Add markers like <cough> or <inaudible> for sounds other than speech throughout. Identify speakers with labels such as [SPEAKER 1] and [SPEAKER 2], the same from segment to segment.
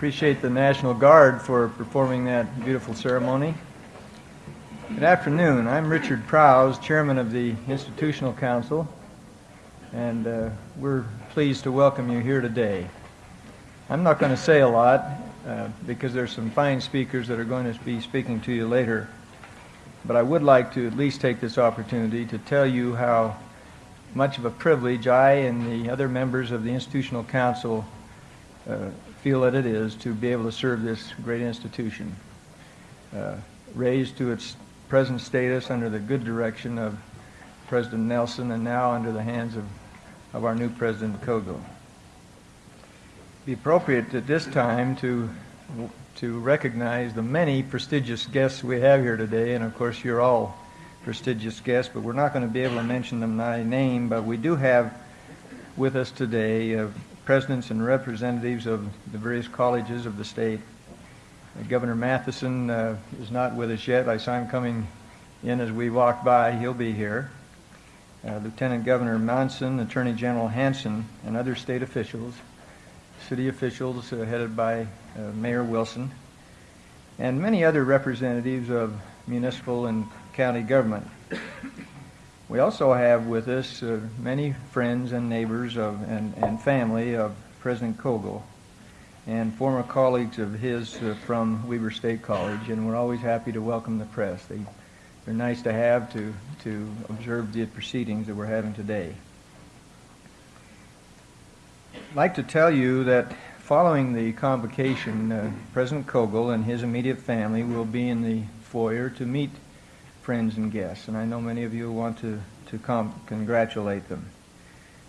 [SPEAKER 1] Appreciate the National Guard for performing that beautiful ceremony. Good afternoon. I'm Richard Prowse, Chairman of the Institutional Council, and uh, we're pleased to welcome you here today. I'm not going to say a lot uh, because there's some fine speakers that are going to be speaking to you later, but I would like to at least take this opportunity to tell you how much of a privilege I and the other members of the Institutional Council uh, feel that it is to be able to serve this great institution. Uh, raised to its present status under the good direction of President Nelson and now under the hands of, of our new President Kogel. Be appropriate at this time to to recognize the many prestigious guests we have here today, and of course you're all prestigious guests, but we're not going to be able to mention them by name, but we do have with us today uh, presidents and representatives of the various colleges of the state. Governor Matheson uh, is not with us yet. I saw him coming in as we walked by. He'll be here. Uh, Lieutenant Governor Monson, Attorney General Hansen, and other state officials, city officials uh, headed by uh, Mayor Wilson, and many other representatives of municipal and county government. We also have with us uh, many friends and neighbors of, and, and family of President Kogel and former colleagues of his uh, from Weber State College, and we're always happy to welcome the press. They, they're nice to have to, to observe the proceedings that we're having today. I'd like to tell you that following the convocation, uh, President Kogel and his immediate family will be in the foyer to meet friends and guests, and I know many of you want to, to congratulate them.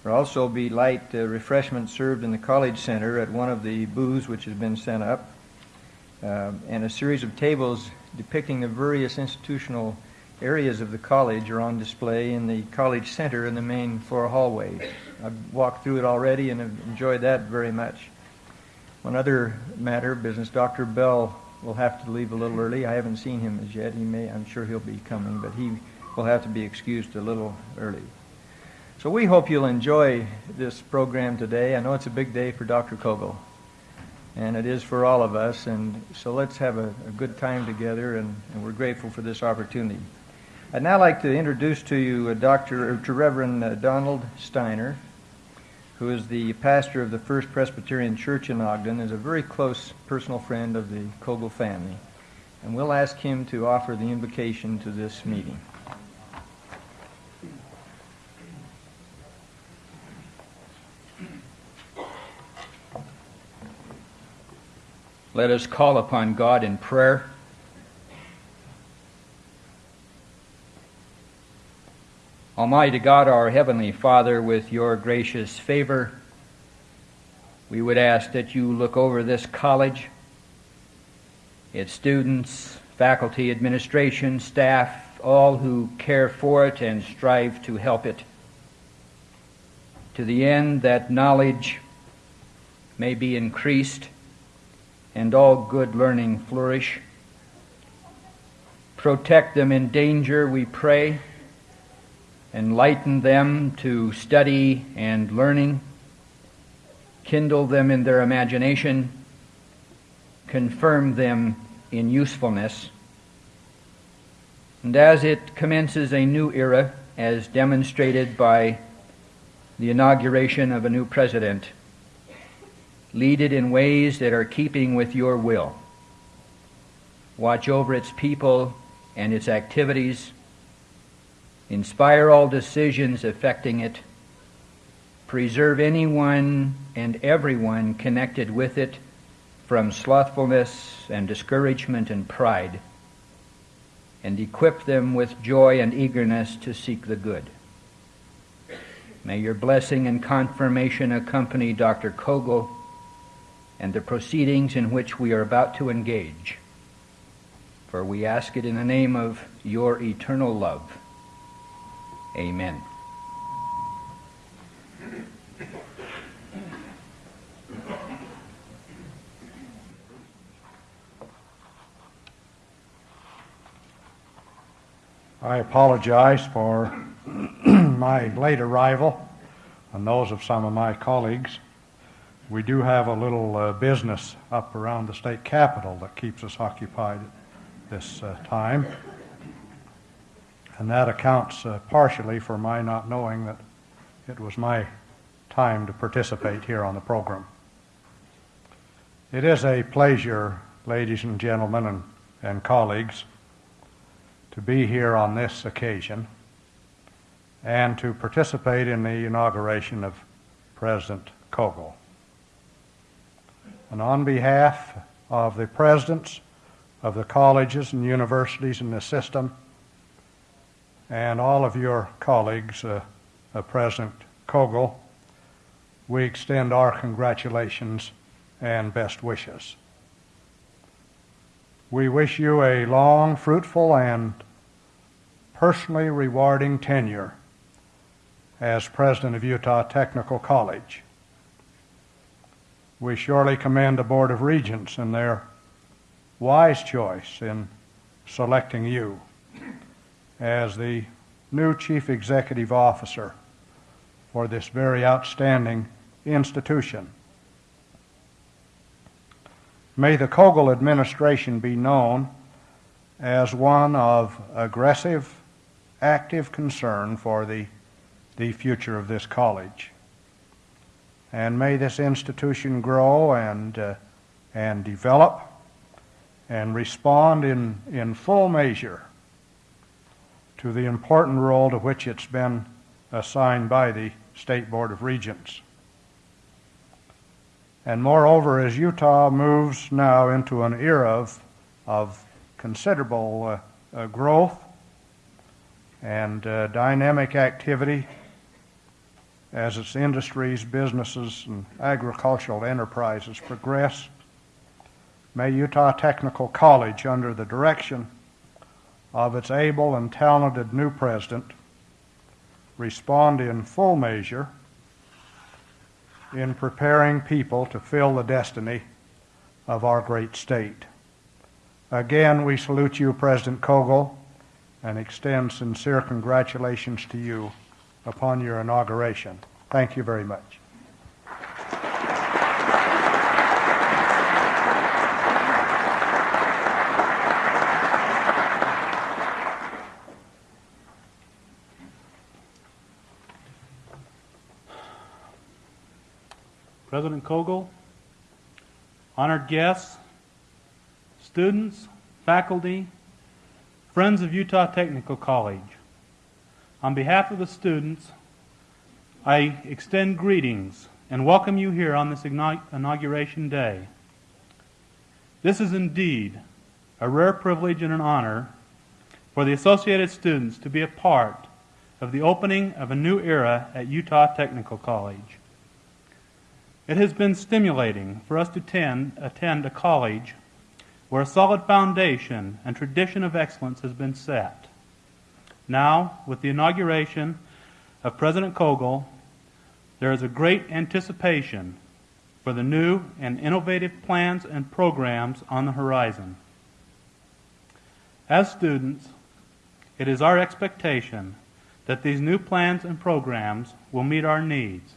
[SPEAKER 1] There will also be light uh, refreshments served in the College Center at one of the booths which has been sent up, uh, and a series of tables depicting the various institutional areas of the college are on display in the College Center in the main floor hallway. I've walked through it already and have enjoyed that very much. One other matter of business, Dr. Bell will have to leave a little early. I haven't seen him as yet. He may, I'm sure he'll be coming, but he will have to be excused a little early. So we hope you'll enjoy this program today. I know it's a big day for Dr. Kogel, and it is for all of us. And so let's have a, a good time together, and, and, we're grateful for this opportunity. I'd now like to introduce to you a Dr. to Reverend uh, Donald Steiner who is the pastor of the First Presbyterian Church in Ogden, is a very close personal friend of the Kogel family. And we'll ask him to offer the invocation to this meeting.
[SPEAKER 2] Let us call upon God in prayer. Almighty God, our Heavenly Father, with your gracious favor, we would ask that you look over this college, its students, faculty, administration, staff, all who care for it and strive to help it, to the end that knowledge may be increased and all good learning flourish. Protect them in danger, we pray enlighten them to study and learning, kindle them in their imagination, confirm them in usefulness. And as it commences a new era, as demonstrated by the inauguration of a new president, lead it in ways that are keeping with your will. Watch over its people and its activities inspire all decisions affecting it, preserve anyone and everyone connected with it from slothfulness and discouragement and pride, and equip them with joy and eagerness to seek the good. May your blessing and confirmation accompany Dr. Kogel and the proceedings in which we are about to engage. For we ask it in the name of your eternal love. Amen.
[SPEAKER 3] I apologize for <clears throat> my late arrival and those of some of my colleagues
[SPEAKER 4] we do have a little uh, business up around the state capitol that keeps us occupied this uh, time. And that accounts uh, partially for my not knowing that it was my time to participate here on the program. It is a pleasure, ladies and gentlemen and, and colleagues, to be here on this occasion and to participate in the inauguration of President Kogel. And on behalf of the presidents of the colleges and universities in the system and all of your colleagues, uh, uh, President Kogel, we extend our congratulations and best wishes. We wish you a long, fruitful, and personally rewarding tenure as president of Utah Technical College. We surely commend the Board of Regents and their wise choice in selecting you as the new Chief Executive Officer for this very outstanding institution. May the Kogel administration be known as one of aggressive, active concern for the, the future of this college. And may this institution grow and, uh, and develop and respond in, in full measure to the important role to which it's been assigned by the State Board of Regents. And moreover, as Utah moves now into an era of, of considerable uh, uh, growth and uh, dynamic activity, as its industries, businesses, and agricultural enterprises progress, may Utah Technical College, under the direction of its able and talented new president, respond in full measure in preparing people to fill the destiny of our great state. Again, we salute you, President Kogel, and extend sincere congratulations to you upon your inauguration. Thank you very much.
[SPEAKER 5] President Kogel, honored guests, students, faculty, friends of Utah Technical College. On behalf of the students, I extend greetings and welcome you here on this inauguration day. This is indeed a rare privilege and an honor for the associated students to be a part of the opening of a new era at Utah Technical College. It has been stimulating for us to attend, attend a college where a solid foundation and tradition of excellence has been set. Now, with the inauguration of President Kogel, there is a great anticipation for the new and innovative plans and programs on the horizon. As students, it is our expectation that these new plans and programs will meet our needs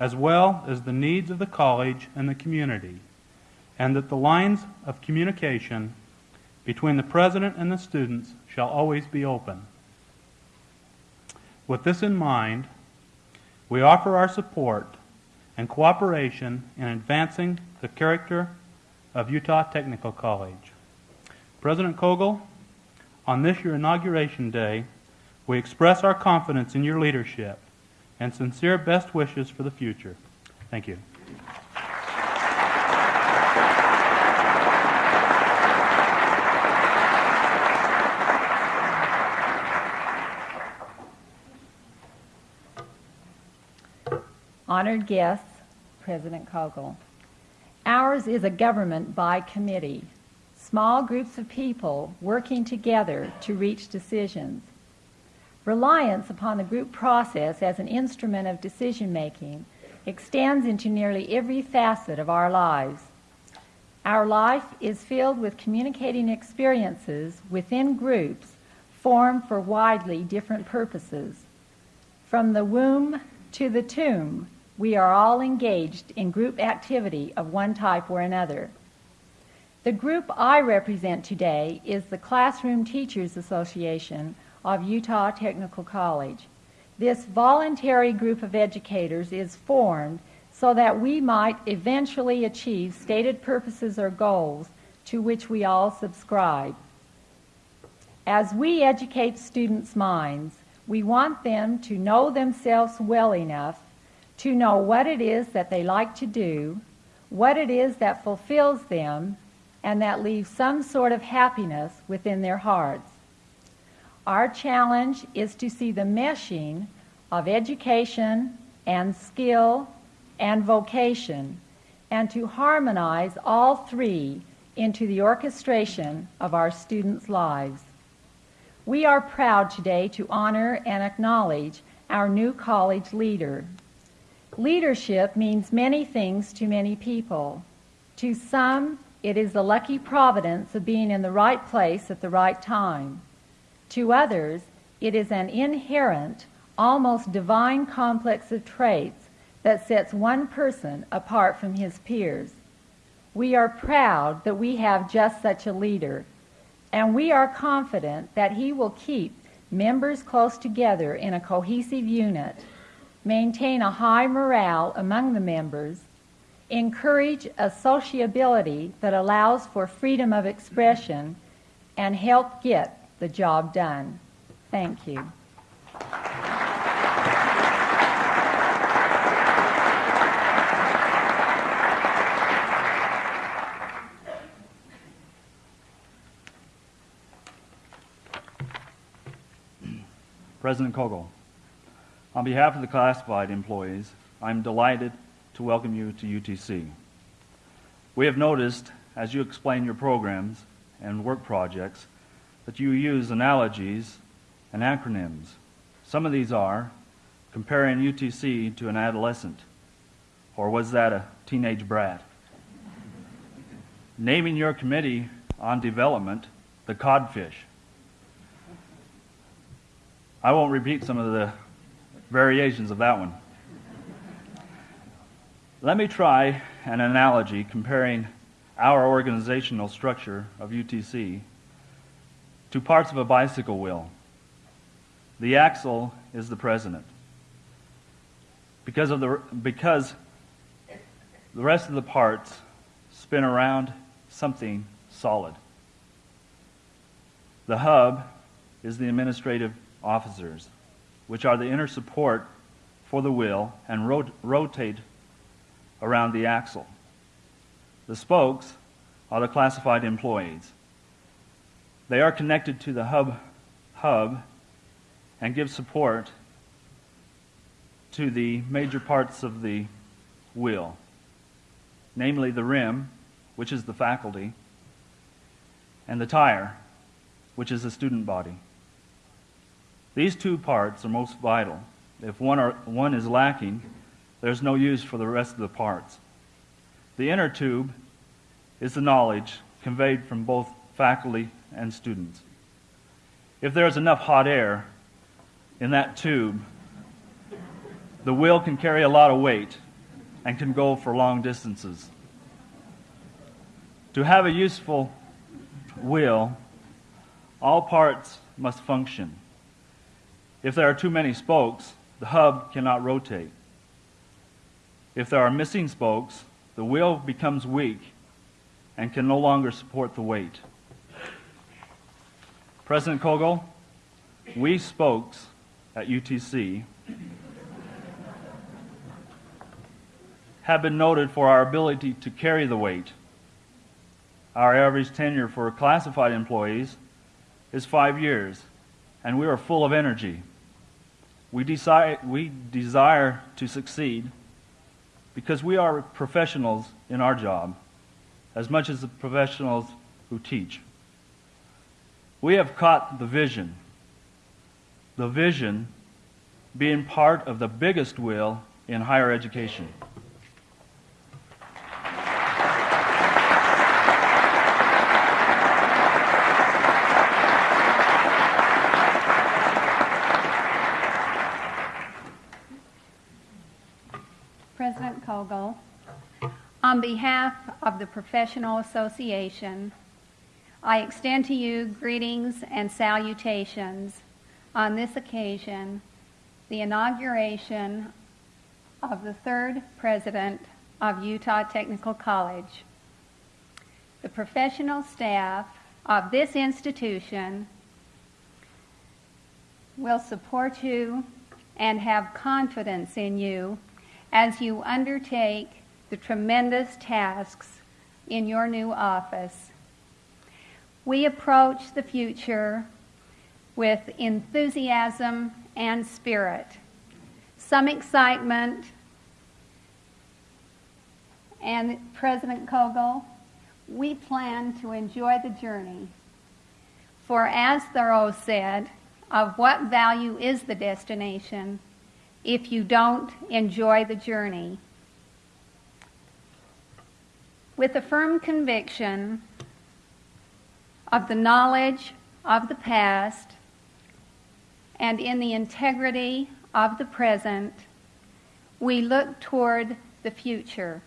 [SPEAKER 5] as well as the needs of the college and the community, and that the lines of communication between the president and the students shall always be open. With this in mind, we offer our support and cooperation in advancing the character of Utah Technical College. President Kogel, on this your inauguration day, we express our confidence in your leadership and sincere best wishes for the future. Thank you.
[SPEAKER 6] Honored guests, President Kogel. Ours is a government by committee, small groups of people working together to reach decisions. Reliance upon the group process as an instrument of decision making extends into nearly every facet of our lives. Our life is filled with communicating experiences within groups formed for widely different purposes. From the womb to the tomb, we are all engaged in group activity of one type or another. The group I represent today is the Classroom Teachers Association of Utah Technical College. This voluntary group of educators is formed so that we might eventually achieve stated purposes or goals to which we all subscribe. As we educate students' minds, we want them to know themselves well enough to know what it is that they like to do, what it is that fulfills them, and that leaves some sort of happiness within their hearts. Our challenge is to see the meshing of education and skill and vocation and to harmonize all three into the orchestration of our students' lives. We are proud today to honor and acknowledge our new college leader. Leadership means many things to many people. To some, it is the lucky providence of being in the right place at the right time. To others, it is an inherent, almost divine complex of traits that sets one person apart from his peers. We are proud that we have just such a leader, and we are confident that he will keep members close together in a cohesive unit, maintain a high morale among the members, encourage a sociability that allows for freedom of expression, and help get the job done. Thank you.
[SPEAKER 7] President Kogel, on behalf of the classified employees, I'm delighted to welcome you to UTC. We have noticed, as you explain your programs and work projects, that you use analogies and acronyms. Some of these are comparing UTC to an adolescent, or was that a teenage brat? Naming your committee on development the codfish. I won't repeat some of the variations of that one. Let me try an analogy comparing our organizational structure of UTC to parts of a bicycle wheel. The axle is the president. Because, of the, because the rest of the parts spin around something solid. The hub is the administrative officers, which are the inner support for the wheel and rot- rotate around the axle. The spokes are the classified employees. They are connected to the hub, hub and give support to the major parts of the wheel, namely the rim, which is the faculty, and the tire, which is the student body. These two parts are most vital. If one, are, one is lacking, there's no use for the rest of the parts. The inner tube is the knowledge conveyed from both faculty and students. If there is enough hot air in that tube, the wheel can carry a lot of weight and can go for long distances. To have a useful wheel, all parts must function. If there are too many spokes, the hub cannot rotate. If there are missing spokes, the wheel becomes weak and can no longer support the weight. President Kogel, we spokes at UTC have been noted for our ability to carry the weight. Our average tenure for classified employees is five years, and we are full of energy. We desire, we desire to succeed because we are professionals in our job as much as the professionals who teach. We have caught the vision. The vision being part of the biggest wheel in higher education.
[SPEAKER 8] President Kogel, on behalf of the Professional Association, I extend to you greetings and salutations on this occasion, the inauguration of the third president of Utah Technical College. The professional staff of this institution will support you and have confidence in you as you undertake the tremendous tasks in your new office. We approach the future with enthusiasm and spirit, some excitement, and President Kogel, we plan to enjoy the journey. For as Thoreau said, of what value is the destination if you don't enjoy the journey? With a firm conviction of the knowledge of the past and in the integrity of the present, we look toward the future.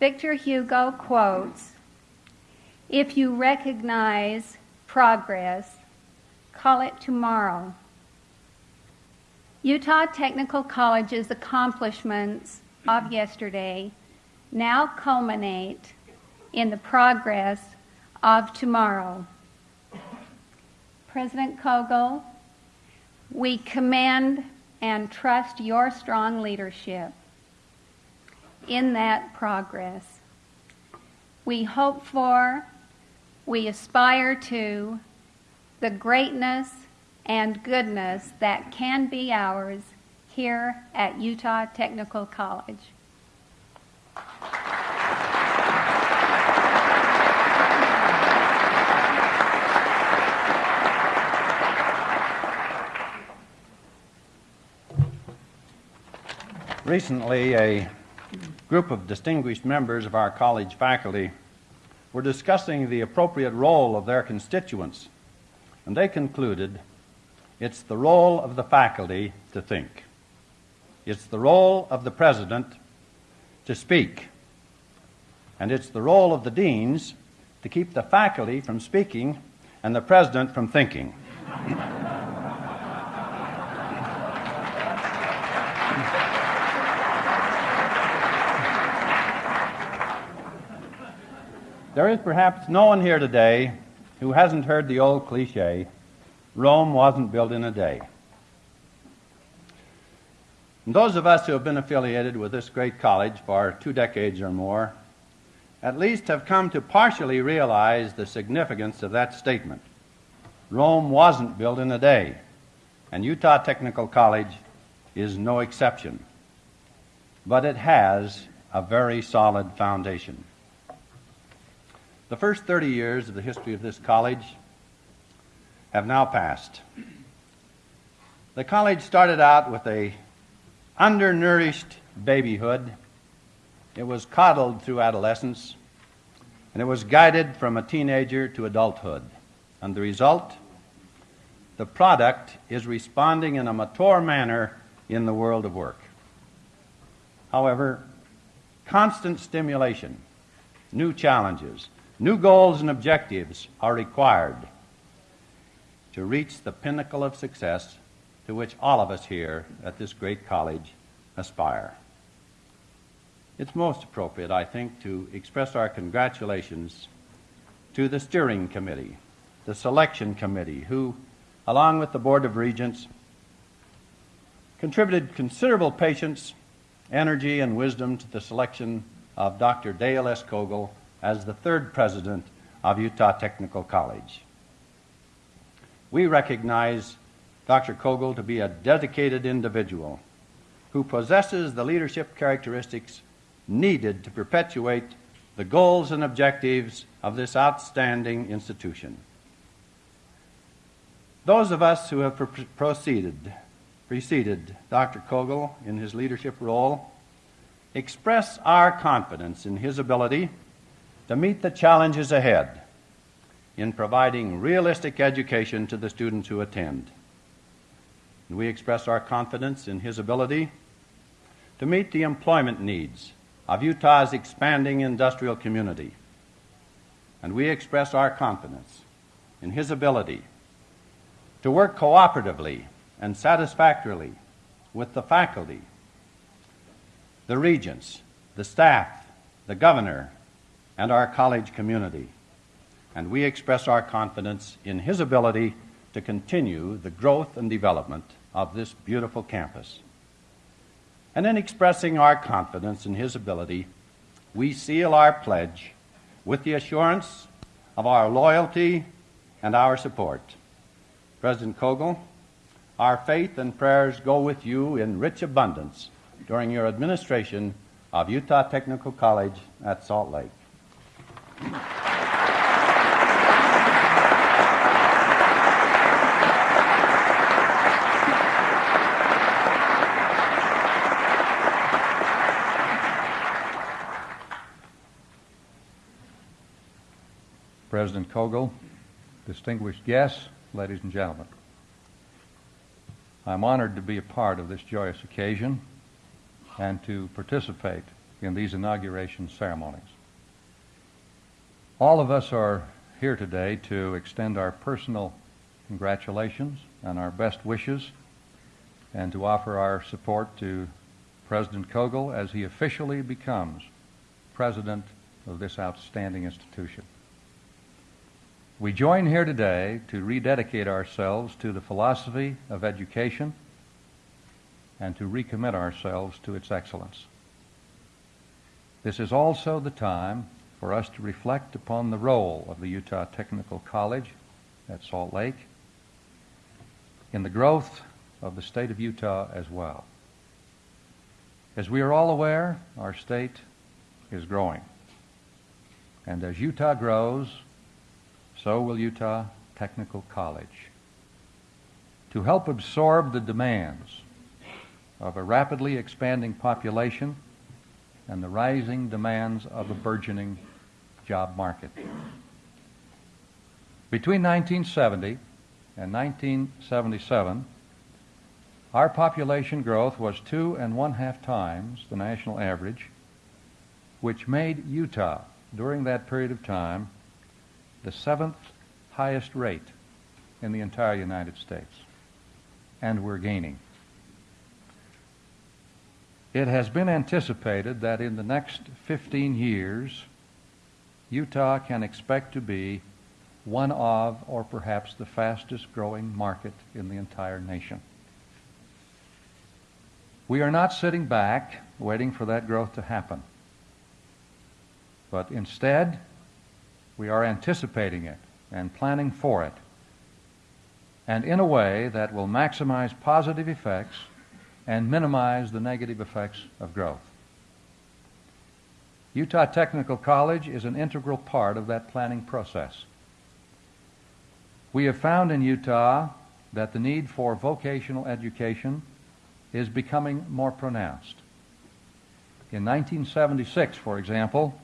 [SPEAKER 8] Victor Hugo quotes If you recognize progress, call it tomorrow. Utah Technical College's accomplishments of yesterday now culminate in the progress of tomorrow. President Kogel, we commend and trust your strong leadership in that progress. We hope for, we aspire to the greatness and goodness that can be ours here at Utah Technical College.
[SPEAKER 9] Recently, a group of distinguished members of our college faculty were discussing the appropriate role of their constituents, and they concluded it's the role of the faculty to think. It's the role of the president to speak. And it's the role of the deans to keep the faculty from speaking and the president from thinking. <laughs> There is perhaps no one here today who hasn't heard the old cliche Rome wasn't built in a day. And those of us who have been affiliated with this great college for two decades or more at least have come to partially realize the significance of that statement. Rome wasn't built in a day, and Utah Technical College is no exception. But it has a very solid foundation. The first 30 years of the history of this college have now passed. The college started out with a undernourished babyhood. It was coddled through adolescence, and it was guided from a teenager to adulthood. And the result? The product is responding in a mature manner in the world of work. However, constant stimulation, new challenges, New goals and objectives are required to reach the pinnacle of success to which all of us here at this great college aspire. It's most appropriate, I think, to express our congratulations to the steering committee, the selection committee, who, along with the Board of Regents, contributed considerable patience, energy, and wisdom to the selection of Dr. Dale S. Kogel as the third president of Utah Technical College. We recognize Dr. Kogel to be a dedicated individual who possesses the leadership characteristics needed to perpetuate the goals and objectives of this outstanding institution. Those of us who have proceeded, preceded Dr. Kogel in his leadership role express our confidence in his ability to meet the challenges ahead in providing realistic education to the students who attend. And we express our confidence in his ability to meet the employment needs of Utah's expanding industrial community. And we express our confidence in his ability to work cooperatively and satisfactorily with the faculty, the regents, the staff, the governor, and our college community. And we express our confidence in his ability to continue the growth and development of this beautiful campus. And in expressing our confidence in his ability, we seal our pledge with the assurance of our loyalty and our support. President Kogel, our faith and prayers go with you in rich abundance during your administration of Utah Technical College at Salt Lake.
[SPEAKER 3] President Kogel, distinguished guests, ladies and gentlemen. I'm honored to be a part of this joyous occasion and to participate in these inauguration ceremonies. All of us are here today to extend our personal congratulations and our best wishes and to offer our support to President Kogel as he officially becomes president of this outstanding institution. We join here today to rededicate ourselves to the philosophy of education and to recommit ourselves to its excellence. This is also the time for us to reflect upon the role of the Utah Technical College at Salt Lake in the growth of the state of Utah as well. As we are all aware, our state is growing. And as Utah grows, so will Utah Technical College. To help absorb the demands of a rapidly expanding population and the rising demands of a burgeoning job market. Between 1970 and 1977, our population growth was two and one half times the national average, which made Utah, during that period of time, the seventh highest rate in the entire United States. And we're gaining. It has been anticipated that in the next 15 years, Utah can expect to be one of, or perhaps the fastest growing market in the entire nation. We are not sitting back waiting for that growth to happen, but instead, we are anticipating it and planning for it, and in a way that will maximize positive effects and minimize the negative effects of growth. Utah Technical College is an integral part of that planning process. We have found in Utah that the need for vocational education is becoming more pronounced. In 1976, for example,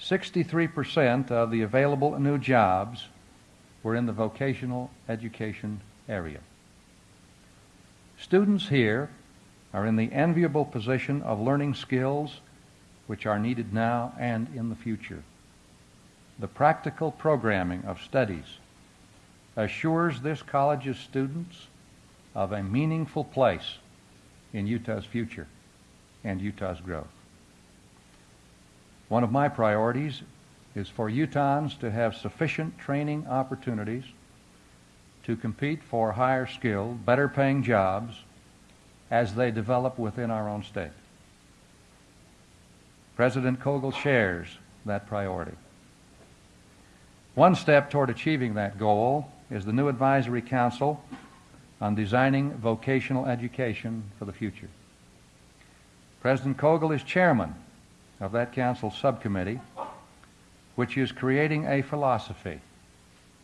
[SPEAKER 3] 63% of the available new jobs were in the vocational education area. Students here are in the enviable position of learning skills which are needed now and in the future. The practical programming of studies assures this college's students of a meaningful place in Utah's future and Utah's growth. One of my priorities is for Utahns to have sufficient training opportunities to compete for higher skilled, better paying jobs as they develop within our own state. President Kogel shares that priority. One step toward achieving that goal is the new Advisory Council on Designing Vocational Education for the Future. President Kogel is chairman of that council subcommittee, which is creating a philosophy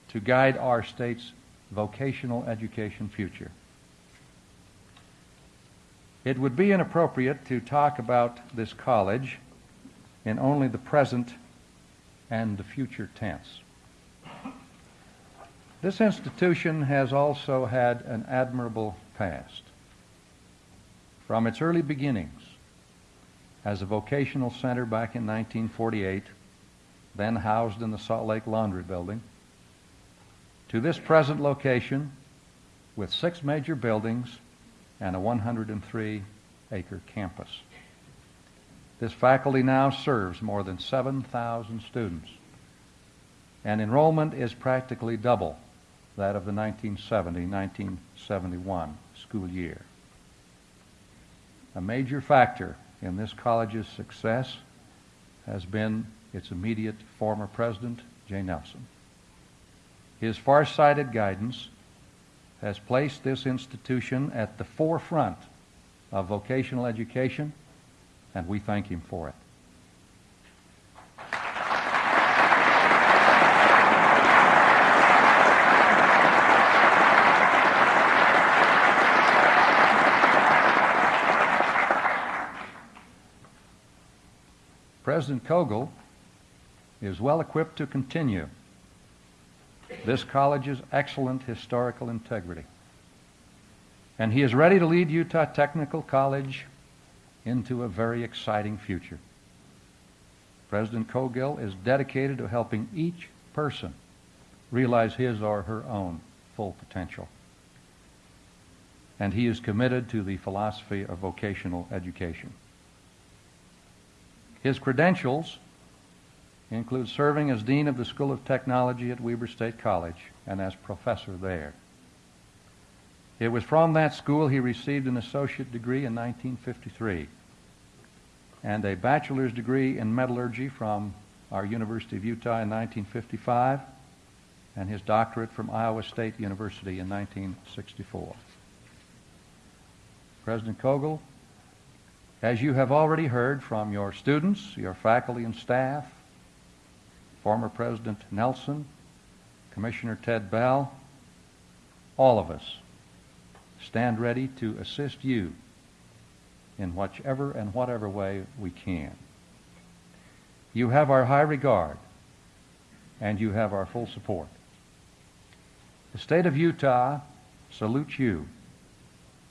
[SPEAKER 3] to guide our state's vocational education future. It would be inappropriate to talk about this college in only the present and the future tense. This institution has also had an admirable past. From its early beginnings, as a vocational center back in 1948, then housed in the Salt Lake Laundry Building, to this present location with six major buildings and a 103 acre campus. This faculty now serves more than 7,000 students, and enrollment is practically double that of the 1970 1971 school year. A major factor in this college's success has been its immediate former president, Jay Nelson. His far-sighted guidance has placed this institution at the forefront of vocational education, and we thank him for it. President Kogel is well equipped to continue this college's excellent historical integrity. And he is ready to lead Utah Technical College into a very exciting future. President Kogel is dedicated to helping each person realize his or her own full potential. And he is committed to the philosophy of vocational education. His credentials include serving as Dean of the School of Technology at Weber State College and as professor there. It was from that school he received an associate degree in 1953 and a bachelor's degree in metallurgy from our University of Utah in 1955 and his doctorate from Iowa State University in 1964. President Kogel, as you have already heard from your students, your faculty and staff, former President Nelson, Commissioner Ted Bell, all of us stand ready to assist you in whichever and whatever way we can. You have our high regard and you have our full support. The state of Utah salutes you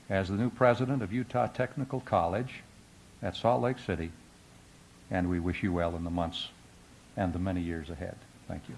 [SPEAKER 3] as the new president of Utah Technical College at Salt Lake City, and we wish you well in the months and the many years ahead. Thank you.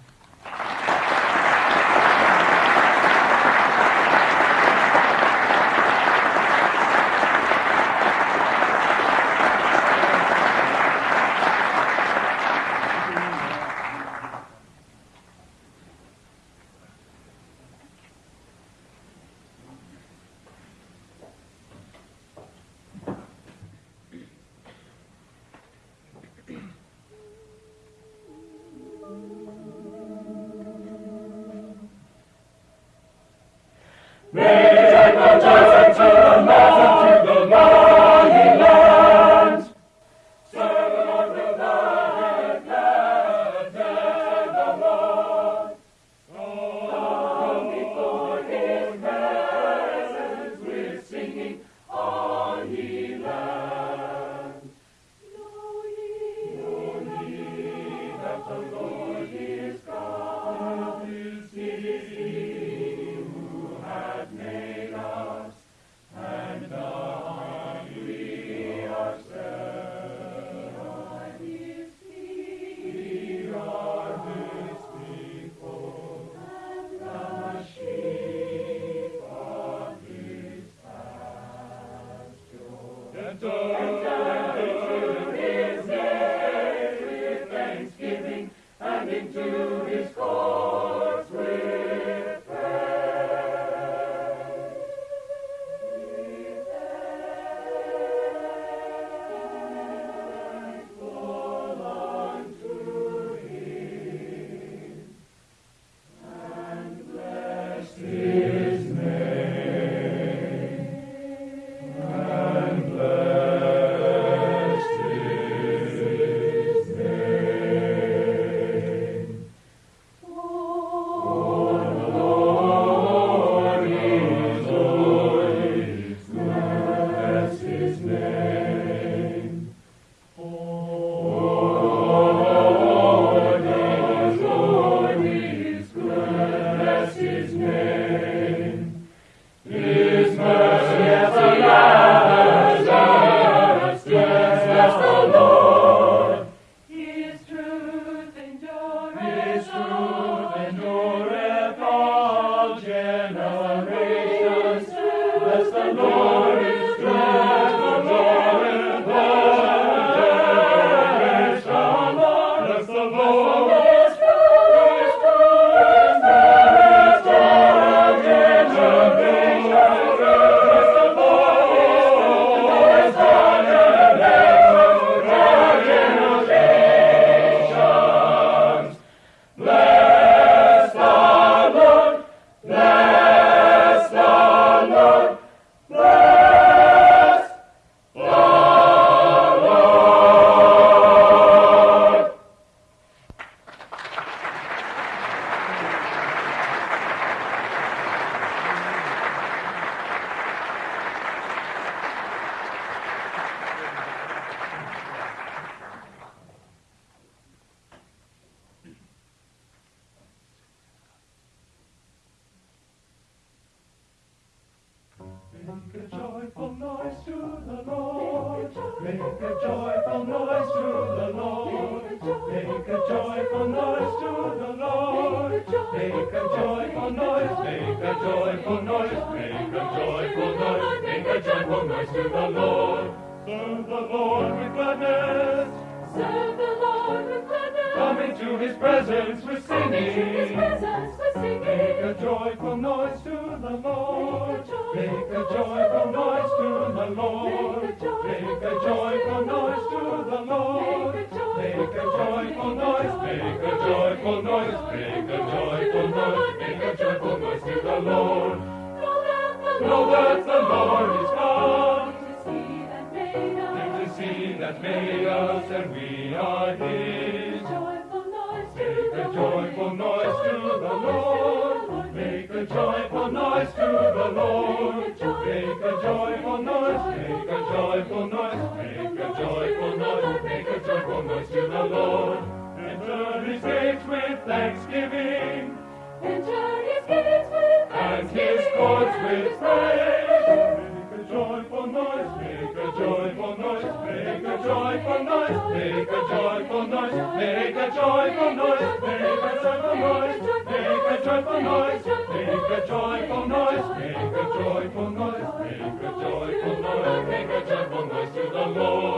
[SPEAKER 10] joyful noise, make a joyful noise, make a joyful noise, make a joyful noise, make a joyful noise to the Lord.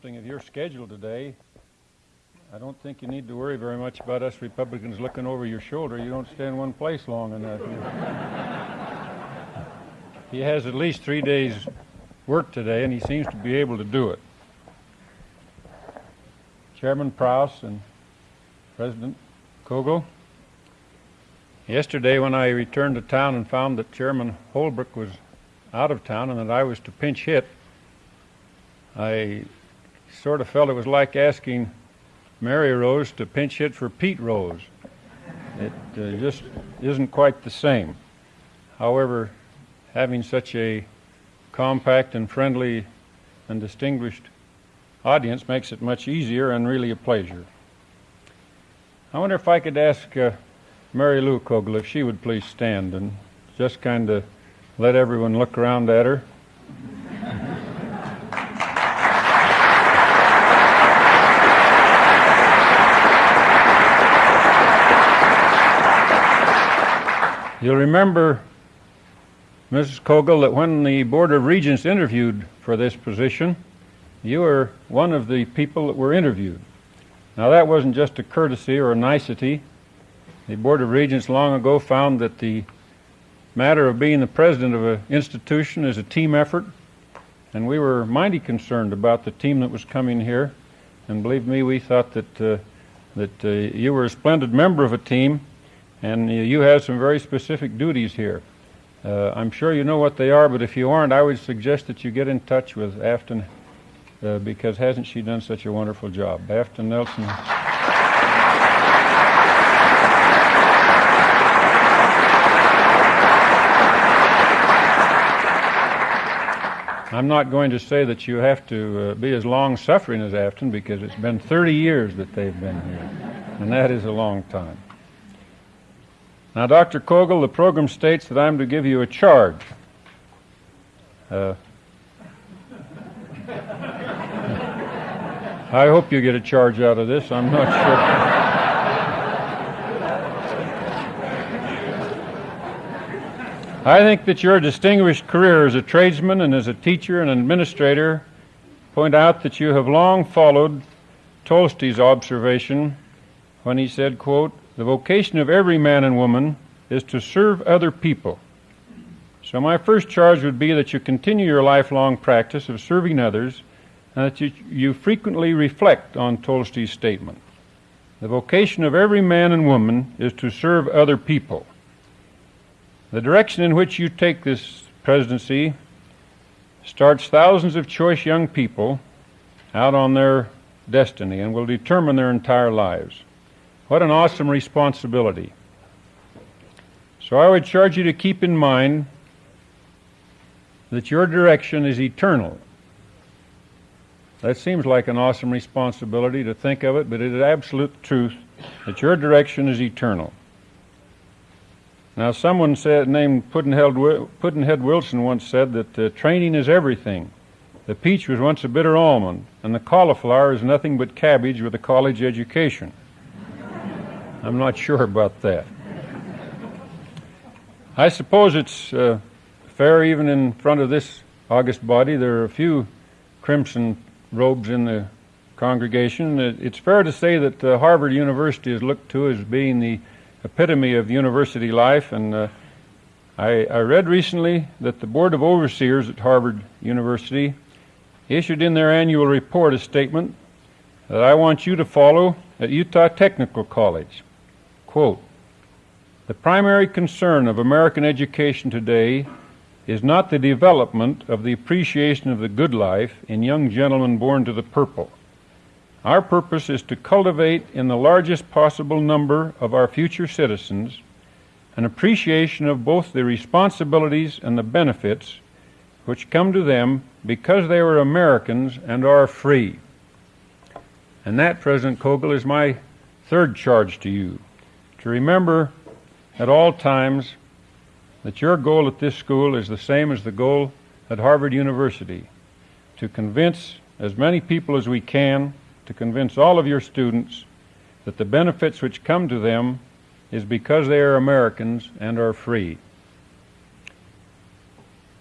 [SPEAKER 11] Something of your schedule today. I don't think you need to worry very much about us Republicans looking over your shoulder. You don't stay in one place long enough. he has at least three days' work today, and he seems to be able to do it. Chairman Prouse and President Kogel, yesterday when I returned to town and found that Chairman Holbrook was out of town and that I was to pinch hit, I sort of felt it was like asking Mary Rose to pinch hit for Pete Rose. It uh, just isn't quite the same. However, having such a compact and friendly and distinguished audience makes it much easier and really a pleasure. I wonder if I could ask uh, Mary Lou Kogel if she would please stand and just kind of let everyone look around at her. You'll remember, Mrs. Kogel, that when the Board of Regents interviewed for this position, you were one of the people that were interviewed. Now, that wasn't just a courtesy or a nicety. The Board of Regents long ago found that the matter of being the president of an institution is a team effort, and we were mighty concerned about the team that was coming here. And believe me, we thought that uh, that uh, you were a splendid member of a team, and you have some very specific duties here. Uh, I'm sure you know what they are, but if you aren't, I would suggest that you get in touch with Afton uh, because hasn't she done such a wonderful job? Afton Nelson. I'm not going to say that you have to uh, be as long suffering as Afton because it's been 30 years that they've been here, and that is a long time. Now, Dr. Kogel, the program states that I'm to give you a charge. Uh, <laughs> I hope you get a charge out of this. I'm not sure. I think that your distinguished career as a tradesman and as a teacher and administrator point out that you have long followed Tolstoy's observation when he said, quote, the vocation of every man and woman is to serve other people. So my first charge would be that you continue your lifelong practice of serving others and that you, you frequently reflect on Tolstoy's statement. The vocation of every man and woman is to serve other people. The direction in which you take this presidency starts thousands of choice young people out on their destiny and will determine their entire lives. What an awesome responsibility. So I would charge you to keep in mind that your direction is eternal. That seems like an awesome responsibility to think of it, but it is absolute truth that your direction is eternal. Now, someone said, named Pudd'nhead, Wilson once said that uh, training is everything. The peach was once a bitter almond, and the cauliflower is nothing but cabbage with a college education. I'm not sure about that. I suppose it's uh, fair, even in front of this august body, there are a few crimson robes in the congregation, it's fair to say that uh, Harvard University is looked to as being the epitome of university life, and uh, I, I read recently that the Board of Overseers at Harvard University issued in their annual report a statement that I want you to follow at Utah Technical College. Quote, the primary concern of American education today is not the development of the appreciation of the good life in young gentlemen born to the purple. Our purpose is to cultivate in the largest possible number of our future citizens an appreciation of both the responsibilities and the benefits which come to them because they are Americans and are free. And that, President Kogel, is my third charge to you to remember at all times that your goal at this school is the same as the goal at Harvard University to convince as many people as we can, to convince all of your students that the benefits which come to them is because they are Americans and are free.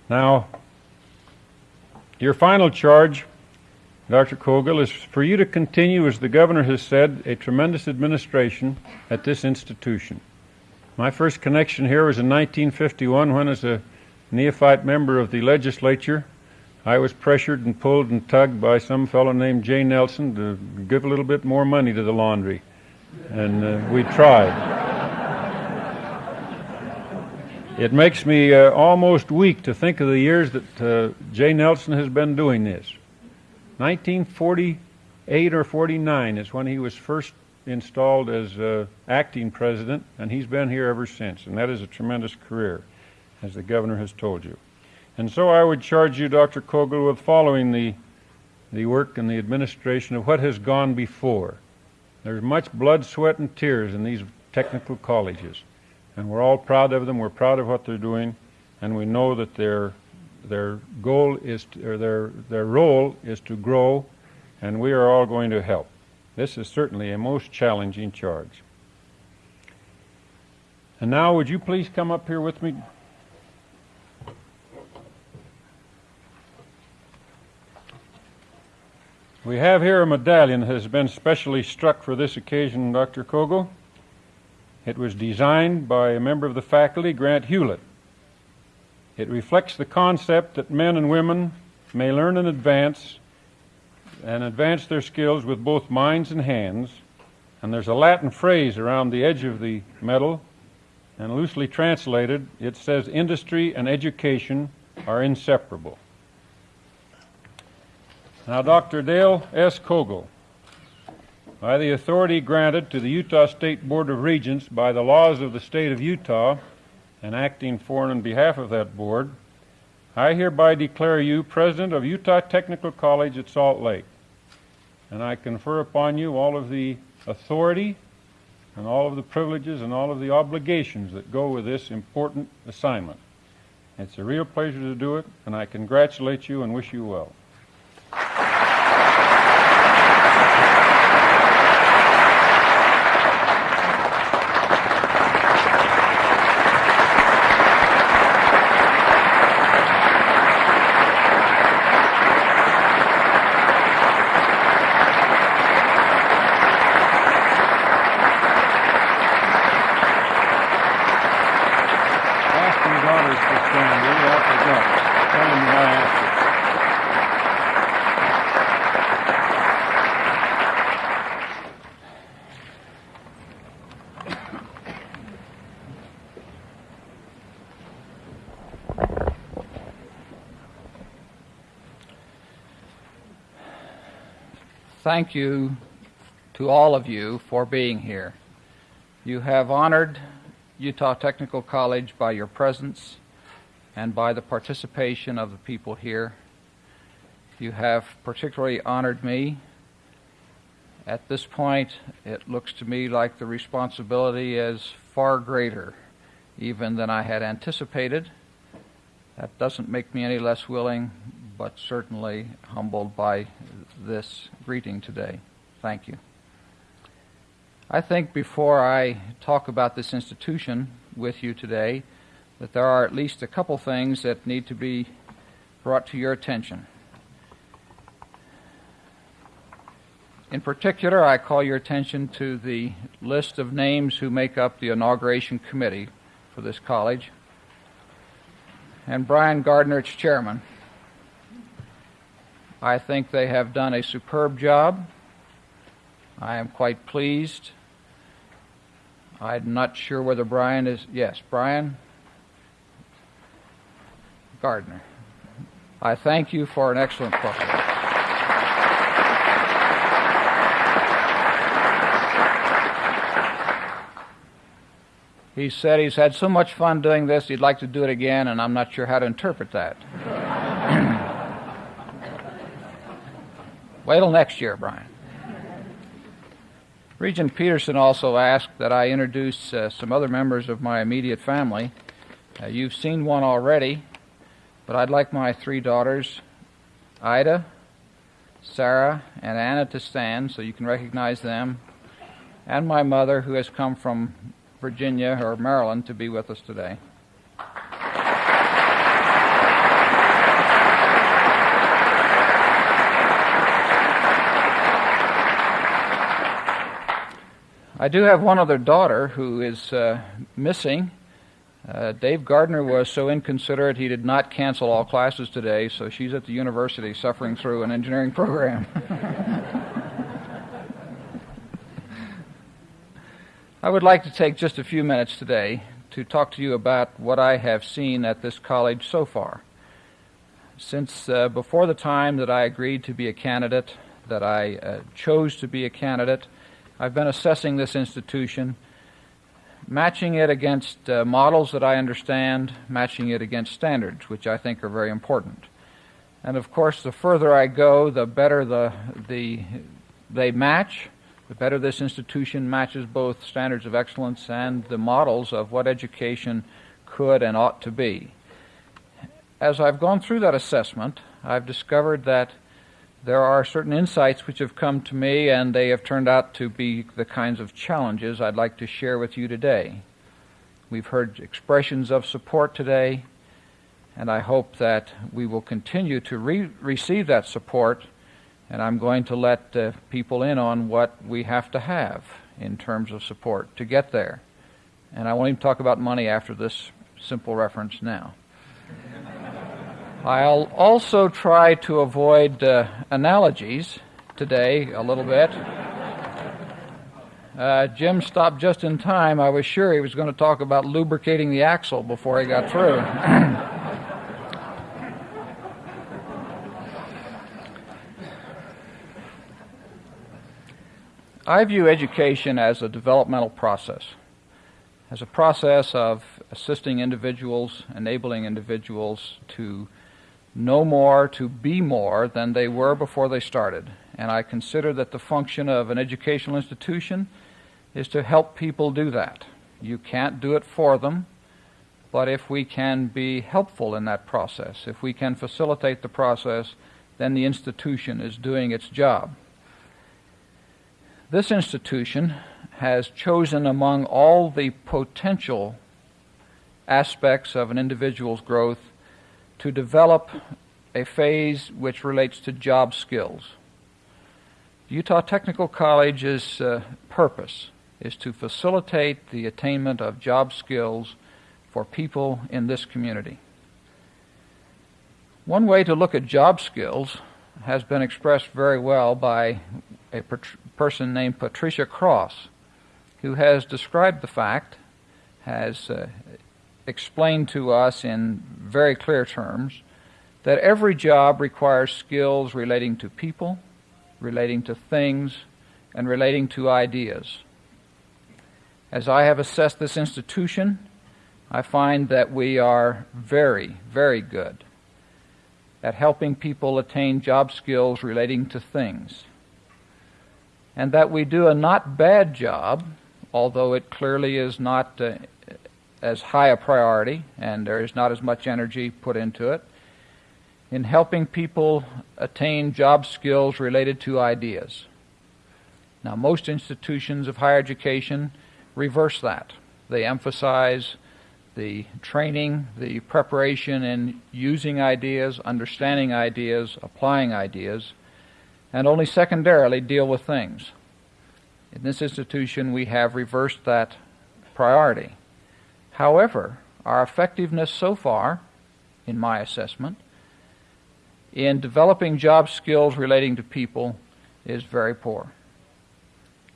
[SPEAKER 11] Now, your final charge, Dr. Kogel, is for you to continue, as the governor has said, a tremendous administration at this institution. My first connection here was in 1951 when, as a neophyte member of the legislature, I was pressured and pulled and tugged by some fellow named Jay Nelson to give a little bit more money to the laundry. And uh, we tried. It makes me uh, almost weak to think of the years that uh, Jay Nelson has been doing this. 1948 or 49 is when he was first installed as uh, acting president, and he's been here ever since. And that is a tremendous career, as the governor has told you. And so I would charge you, Dr. Kogel, with following the, the work and the administration of what has gone before. There's much blood, sweat, and tears in these technical colleges. And we're all proud of them. We're proud of what they're doing. And we know that their, their goal is, to, or their, their role is to grow, and we are all going to help. This is certainly a most challenging charge. And now, would you please come up here with me? We have here a medallion that has been specially struck for this occasion, Dr. Kogel. It was designed by a member of the faculty, Grant Hewlett. It reflects the concept that men and women may learn and advance and advance their skills with both minds and hands. And there's a Latin phrase around the edge of the medal, and loosely translated, it says industry and education are inseparable. Now, Dr. Dale S. Kogel, by the authority granted to the Utah State Board of Regents by the laws of the state of Utah, and acting for and on behalf of that board, I hereby declare you President of Utah Technical College at Salt Lake. And I confer upon you all of the authority and all of the privileges and all of the obligations that go with this important assignment. It's a real pleasure to do it, and I congratulate you and wish you well. Ask your daughters to stand. They have to go. Tell them that I asked you.
[SPEAKER 12] Thank you to all of you for being here. You have honored Utah Technical College by your presence and by the participation of the people here. You have particularly honored me. At this point, it looks to me like the responsibility is far greater even than I had anticipated. That doesn't make me any less willing, but certainly humbled by this greeting today. Thank you. I think before I talk about this institution with you today, that there are at least a couple things that need to be brought to your attention. In particular, I call your attention to the list of names who make up the inauguration committee for this college. And Brian Gardner, its chairman. I think they have done a superb job. I am quite pleased. I'm not sure whether Brian is. Yes, Brian Gardner. I thank you for an excellent performance. He said he's had so much fun doing this, he'd like to do it again, and I'm not sure how to interpret that. Wait till next year, Brian. Regent Peterson also asked that I introduce uh, some other members of my immediate family. Uh, you've seen one already, but I'd like my three daughters, Ida, Sarah, and Anna, to stand so you can recognize them, and my mother, who has come from Virginia or Maryland to be with us today. I do have one other daughter who is uh, missing. Uh, Dave Gardner was so inconsiderate he did not cancel all classes today, so she's at the university suffering through an engineering program. <laughs> I would like to take just a few minutes today to talk to you about what I have seen at this college so far. Since uh, before the time that I agreed to be a candidate, that I uh, chose to be a candidate, I've been assessing this institution, matching it against uh, models that I understand, matching it against standards, which I think are very important. And of course, the further I go, the better the, the, they match, the better this institution matches both standards of excellence and the models of what education could and ought to be. As I've gone through that assessment, I've discovered that there are certain insights which have come to me, and they have turned out to be the kinds of challenges I'd like to share with you today. We've heard expressions of support today, and I hope that we will continue to re- receive that support. And I'm going to let uh, people in on what we have to have in terms of support to get there. And I won't even talk about money after this simple reference now. I'll also try to avoid uh, analogies today a little bit. Uh, Jim stopped just in time. I was sure he was going to talk about lubricating the axle before he got through. <clears throat> I view education as a developmental process, as a process of assisting individuals, enabling individuals to know more, to be more than they were before they started. And I consider that the function of an educational institution is to help people do that. You can't do it for them, but if we can be helpful in that process, if we can facilitate the process, then the institution is doing its job. This institution has chosen among all the potential aspects of an individual's growth to develop a phase which relates to job skills. Utah Technical College's uh, purpose is to facilitate the attainment of job skills for people in this community. One way to look at job skills has been expressed very well by a per- person named Patricia Cross, who has described the fact, has uh, explained to us in very clear terms that every job requires skills relating to people, relating to things, and relating to ideas. As I have assessed this institution, I find that we are very, very good at helping people attain job skills relating to things. And that we do a not bad job, although it clearly is not uh, as high a priority and there is not as much energy put into it in helping people attain job skills related to ideas. Now, most institutions of higher education reverse that. They emphasize the training, the preparation in using ideas, understanding ideas, applying ideas. and only secondarily deal with things. In this institution, we have reversed that priority. However, our effectiveness so far, in my assessment, in developing job skills relating to people is very poor.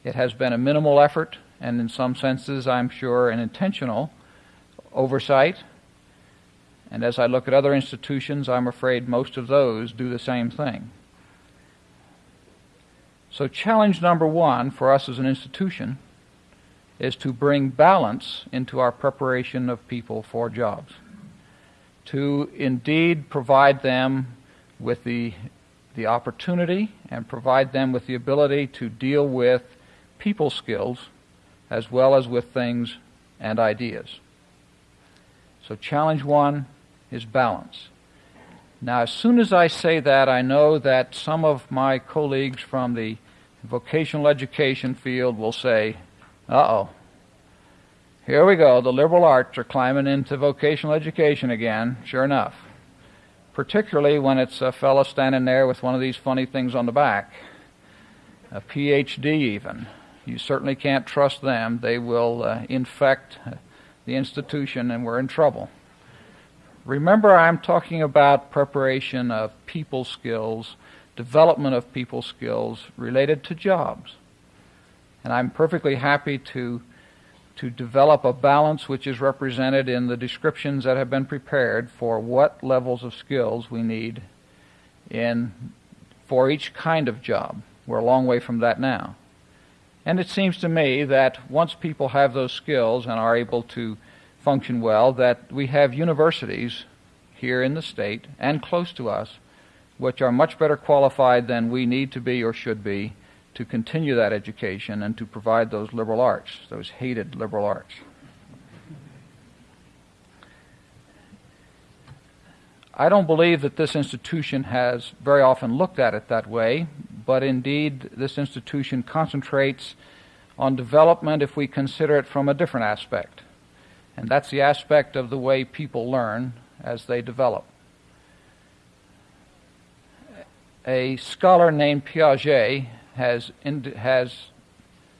[SPEAKER 12] It has been a minimal effort, and in some senses, I'm sure, an intentional oversight. And as I look at other institutions, I'm afraid most of those do the same thing. So, challenge number one for us as an institution is to bring balance into our preparation of people for jobs, to indeed provide them with the, the opportunity and provide them with the ability to deal with people skills as well as with things and ideas. So, challenge one is balance. Now, as soon as I say that, I know that some of my colleagues from the vocational education field will say, uh oh, here we go, the liberal arts are climbing into vocational education again, sure enough. Particularly when it's a fellow standing there with one of these funny things on the back, a PhD even. You certainly can't trust them. They will uh, infect the institution and we're in trouble. Remember, I'm talking about preparation of people skills, development of people skills related to jobs. And I'm perfectly happy to, to develop a balance which is represented in the descriptions that have been prepared for what levels of skills we need in, for each kind of job. We're a long way from that now. And it seems to me that once people have those skills and are able to function well, that we have universities here in the state and close to us which are much better qualified than we need to be or should be to continue that education and to provide those liberal arts, those hated liberal arts. I don't believe that this institution has very often looked at it that way, but indeed this institution concentrates on development if we consider it from a different aspect. And that's the aspect of the way people learn as they develop. A scholar named Piaget has, in, has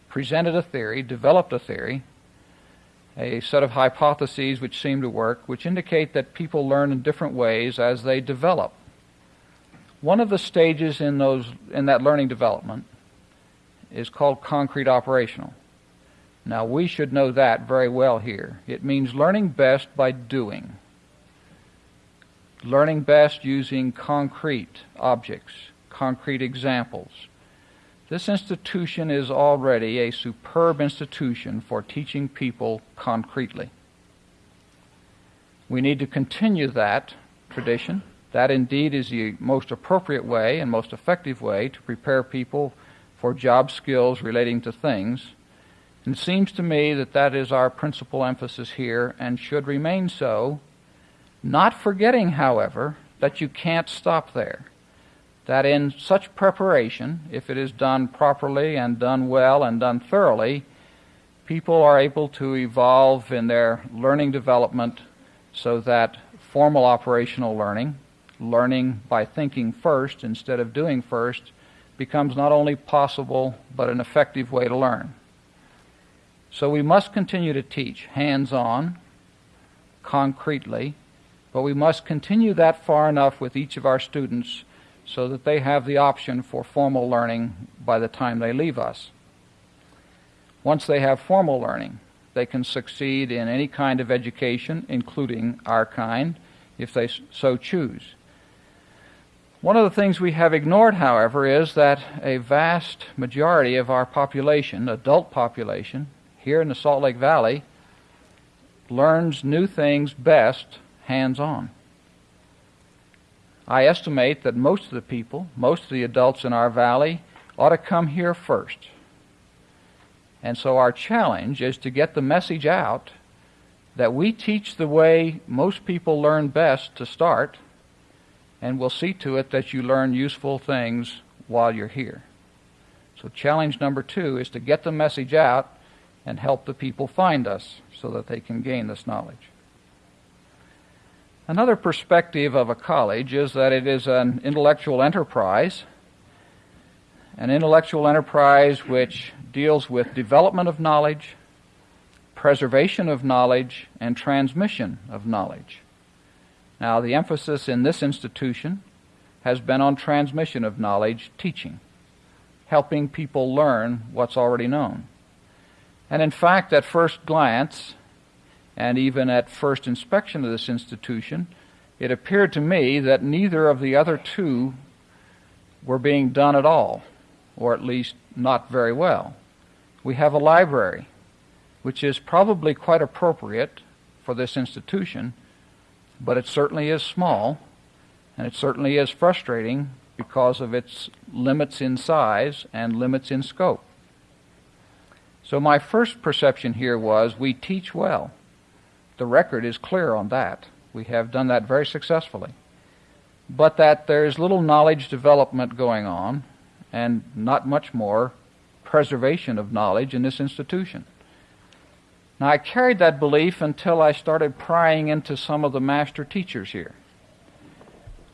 [SPEAKER 12] presented a theory, developed a theory, a set of hypotheses which seem to work, which indicate that people learn in different ways as they develop. One of the stages in, those, in that learning development is called concrete operational. Now, we should know that very well here. It means learning best by doing, learning best using concrete objects, concrete examples. This institution is already a superb institution for teaching people concretely. We need to continue that tradition. That indeed is the most appropriate way and most effective way to prepare people for job skills relating to things. And it seems to me that that is our principal emphasis here and should remain so, not forgetting, however, that you can't stop there. That in such preparation, if it is done properly and done well and done thoroughly, people are able to evolve in their learning development so that formal operational learning, learning by thinking first instead of doing first, becomes not only possible but an effective way to learn. So we must continue to teach hands on, concretely, but we must continue that far enough with each of our students so that they have the option for formal learning by the time they leave us. Once they have formal learning, they can succeed in any kind of education, including our kind, if they so choose. One of the things we have ignored, however, is that a vast majority of our population, adult population, here in the Salt Lake Valley, learns new things best hands on. I estimate that most of the people, most of the adults in our valley, ought to come here first. And so our challenge is to get the message out that we teach the way most people learn best to start and we'll see to it that you learn useful things while you're here. So, challenge number two is to get the message out and help the people find us so that they can gain this knowledge. Another perspective of a college is that it is an intellectual enterprise an intellectual enterprise which deals with development of knowledge, preservation of knowledge, and transmission of knowledge. Now, the emphasis in this institution has been on transmission of knowledge, teaching, helping people learn what's already known. And in fact, at first glance, and even at first inspection of this institution, it appeared to me that neither of the other two were being done at all, or at least not very well. We have a library, which is probably quite appropriate for this institution, but it certainly is small, and it certainly is frustrating because of its limits in size and limits in scope. So, my first perception here was we teach well. The record is clear on that. We have done that very successfully. But that there's little knowledge development going on, and not much more preservation of knowledge in this institution. Now, I carried that belief until I started prying into some of the master teachers here.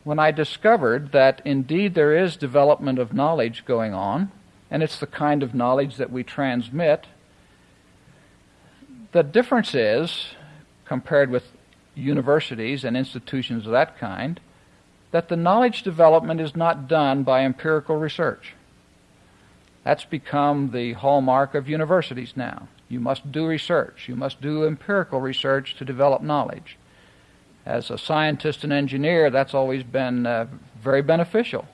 [SPEAKER 12] When I discovered that indeed there is development of knowledge going on, and it's the kind of knowledge that we transmit, the difference is, compared with universities and institutions of that kind, that the knowledge development is not done by empirical research. That's become the hallmark of universities now. You must do research. You must do empirical research to develop knowledge. As a scientist and engineer, that's always been uh, very beneficial.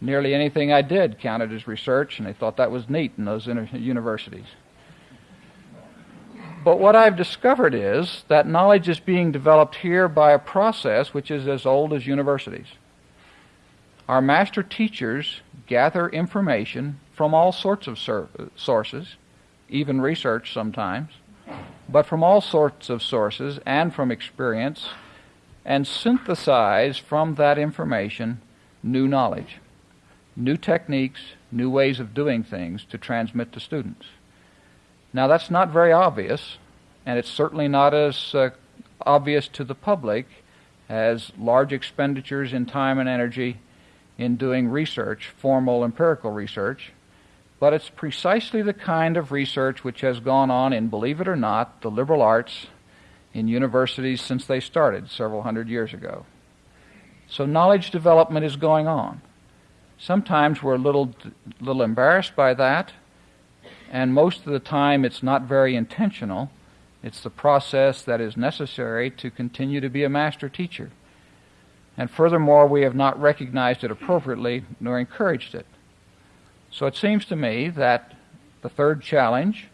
[SPEAKER 12] Nearly anything I did counted as research, and they thought that was neat in those universities. But what I've discovered is that knowledge is being developed here by a process which is as old as universities. Our master teachers gather information from all sorts of sources, even research sometimes, but from all sorts of sources and from experience, and synthesize from that information new knowledge, new techniques, new ways of doing things to transmit to students. Now, that's not very obvious, and it's certainly not as uh, obvious to the public as large expenditures in time and energy in doing research, formal empirical research, but it's precisely the kind of research which has gone on in, believe it or not, the liberal arts in universities since they started several hundred years ago. So knowledge development is going on. Sometimes we're a little, little embarrassed by that, and most of the time it's not very intentional. It's the process that is necessary to continue to be a master teacher. And furthermore, we have not recognized it appropriately nor encouraged it. So it seems to me that the third challenge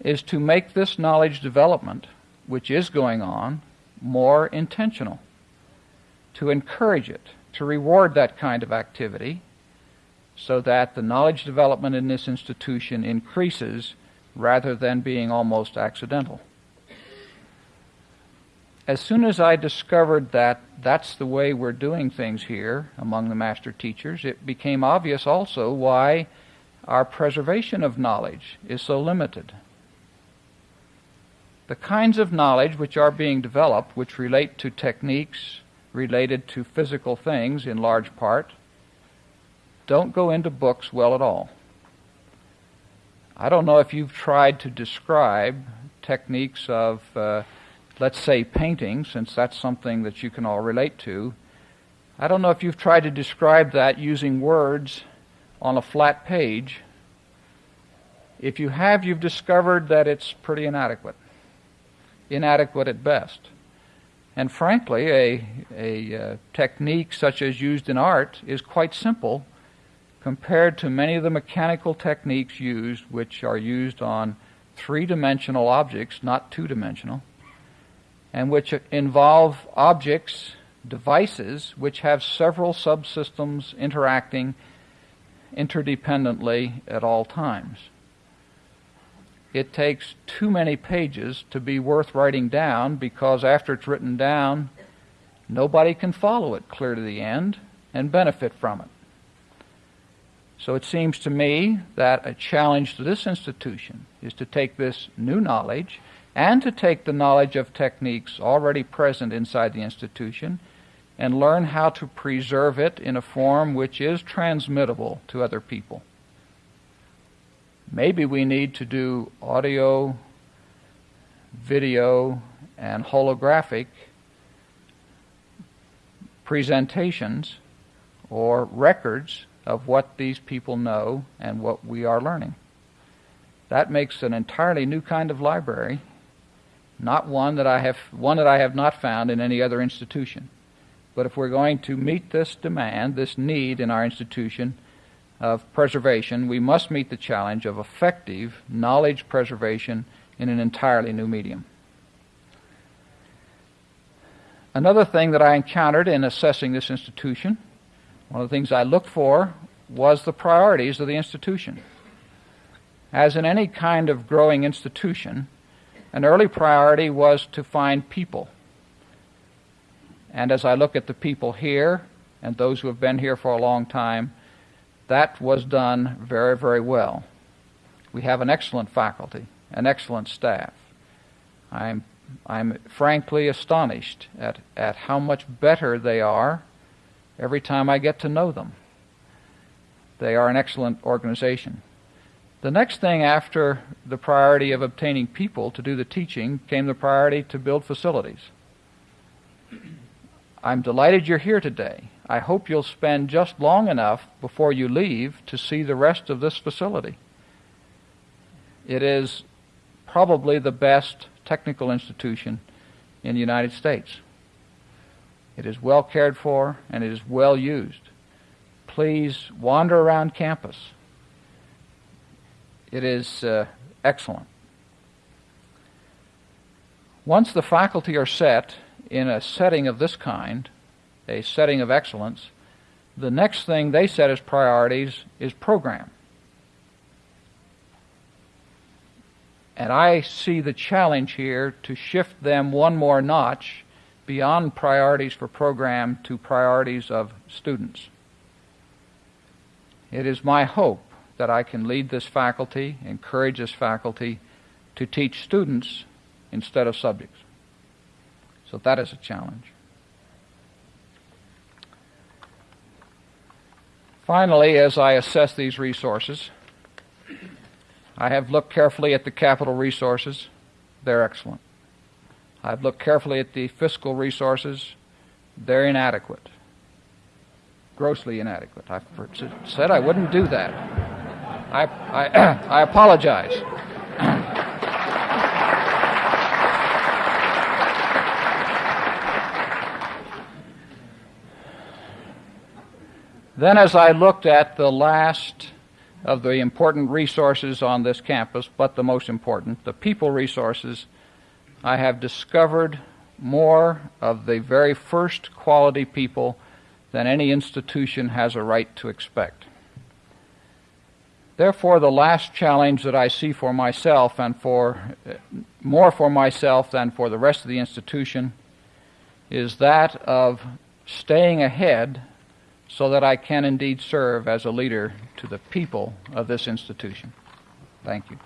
[SPEAKER 12] is to make this knowledge development, which is going on, more intentional, to encourage it, to reward that kind of activity, so that the knowledge development in this institution increases rather than being almost accidental as soon as I discovered that that's the way we're doing things here among the master teachers, it became obvious also why our preservation of knowledge is so limited. The kinds of knowledge which are being developed, which relate to techniques related to physical things in large part, don't go into books well at all. I don't know if you've tried to describe techniques of uh, let's say, painting, since that's something that you can all relate to, I don't know if you've tried to describe that using words on a flat page. If you have, you've discovered that it's pretty inadequate. Inadequate at best. And frankly, a, a uh, technique such as used in art is quite simple compared to many of the mechanical techniques used, which are used on three dimensional objects, not two dimensional and which involve objects, devices, which have several subsystems interacting interdependently at all times. It takes too many pages to be worth writing down because after it's written down, nobody can follow it clear to the end and benefit from it. So it seems to me that a challenge to this institution is to take this new knowledge and to take the knowledge of techniques already present inside the institution and learn how to preserve it in a form which is transmittable to other people. Maybe we need to do audio, video, and holographic presentations or records of what these people know and what we are learning. That makes an entirely new kind of library, not one that I have one that I have not found in any other institution. But if we're going to meet this demand, this need in our institution of preservation, we must meet the challenge of effective knowledge preservation in an entirely new medium. Another thing that I encountered in assessing this institution, one of the things I looked for was the priorities of the institution. As in any kind of growing institution, an early priority was to find people. And as I look at the people here and those who have been here for a long time, that was done very, very well. We have an excellent faculty, an excellent staff. I'm, I'm frankly astonished at, at how much better they are every time I get to know them. They are an excellent organization. The next thing after the priority of obtaining people to do the teaching came the priority to build facilities. <clears throat> I'm delighted you're here today. I hope you'll spend just long enough before you leave to see the rest of this facility. It is probably the best technical institution in the United States. It is well cared for and it is well used. Please wander around campus. It is uh, excellent. Once the faculty are set in a setting of this kind, a setting of excellence, the next thing they set as priorities is program. And I see the challenge here to shift them one more notch beyond priorities for program to priorities of students. It is my hope that I can lead this faculty, encourage this faculty to teach students instead of subjects. So that is a challenge. Finally, as I assess these resources, I have looked carefully at the capital resources. They're excellent. I've looked carefully at the fiscal resources. They're inadequate. Grossly inadequate. I said I wouldn't do that. I, I, <clears throat> I apologize. then, as I looked at the last of the important resources on this campus, but the most important, the people resources, I have discovered more of the very first quality people than any institution has a right to expect. Therefore, the last challenge that I see for myself and for eh, more for myself than for the rest of the institution is that of staying ahead so that I can indeed serve as a leader to the people of this institution. Thank you.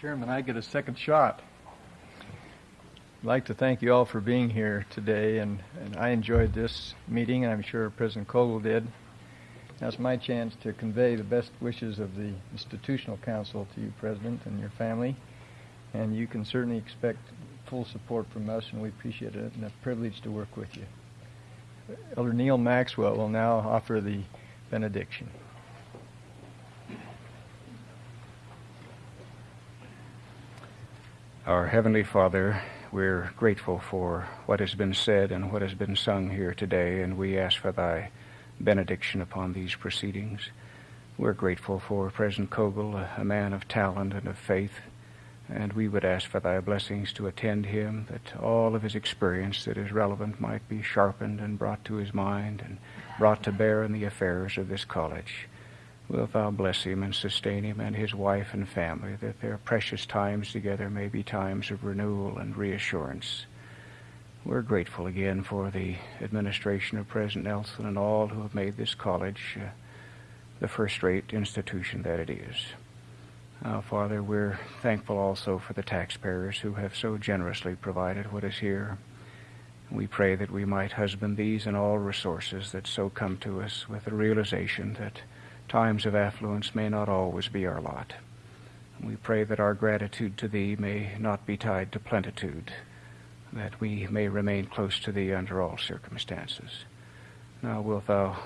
[SPEAKER 1] Chairman, I get a second shot. I'd like to thank you all for being here today, and, and I enjoyed this meeting, and I'm sure President Kogel did. That's my chance to convey the best wishes of the Institutional Council to you, President, and your family. And you can certainly expect full support from us, and we appreciate it and a privilege to work with you. Elder Neal Maxwell will now offer the benediction.
[SPEAKER 13] Our Heavenly Father, we're grateful for what has been said and what has been sung here today, and we ask for Thy benediction upon these proceedings. We're grateful for President Kogel, a man of talent and of faith, And we would ask for thy blessings to attend him, that all of his experience that is relevant might be sharpened and brought to his mind and brought to bear in the affairs of this college. Wilt thou bless him and sustain him and his wife and family, that their precious times together may be times of renewal and reassurance. We're grateful again for the administration of President Nelson and all who have made this college uh, the first rate institution that it is. Uh, Father, we're thankful also for the taxpayers who have so generously provided what is here. We pray that we might husband these and all resources that so come to us with the realization that times of affluence may not always be our lot. We pray that our gratitude to Thee may not be tied to plenitude, that we may remain close to Thee under all circumstances. Now wilt Thou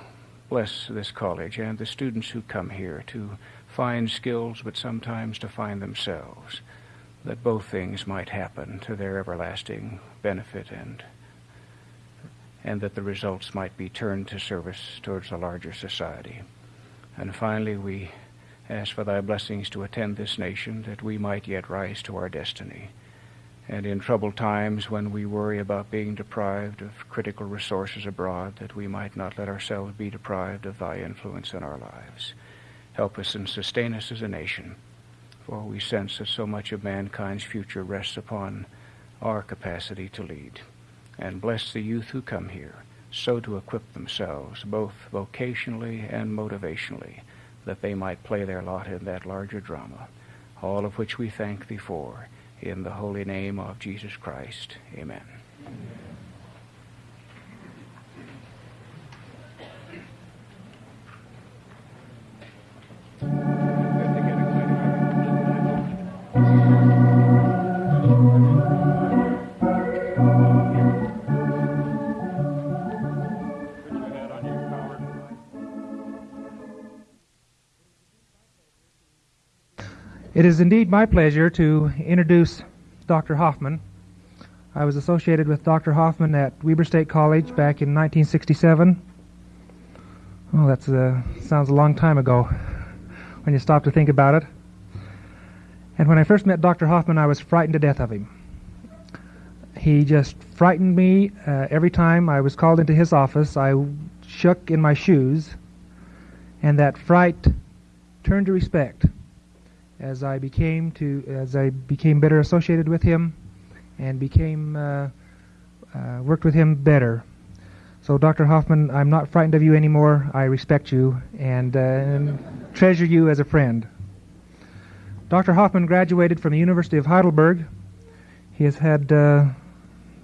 [SPEAKER 13] bless this college and the students who come here to find skills, but sometimes to find themselves, that both things might happen to their everlasting benefit and and that the results might be turned to service towards a larger society. And finally, we ask for thy blessings to attend this nation, that we might yet rise to our destiny. And in troubled times, when we worry about being deprived of critical resources abroad, that we might not let ourselves be deprived of thy influence in our lives. Help us and sustain us as a nation, for we sense that so much of mankind's future rests upon our capacity to lead. And bless the youth who come here, so to equip themselves, both vocationally and motivationally, that they might play their lot in that larger drama, all of which we thank thee for. In the holy name of Jesus Christ. Amen.
[SPEAKER 14] It is indeed my pleasure to introduce Dr. Hoffman. I was associated with Dr. Hoffman at Weber State College back in 1967. Oh, that uh, sounds a long time ago when you stop to think about it. And when I first met Dr. Hoffman, I was frightened to death of him. He just frightened me uh, every time I was called into his office. I shook in my shoes, and that fright turned to respect as I became to as I became better associated with him and became uh, uh, worked with him better. So, Dr. Hoffman, I'm not frightened of you anymore. I respect you and, uh, and treasure you as a friend. Dr. Hoffman graduated from the University of Heidelberg. He has had uh,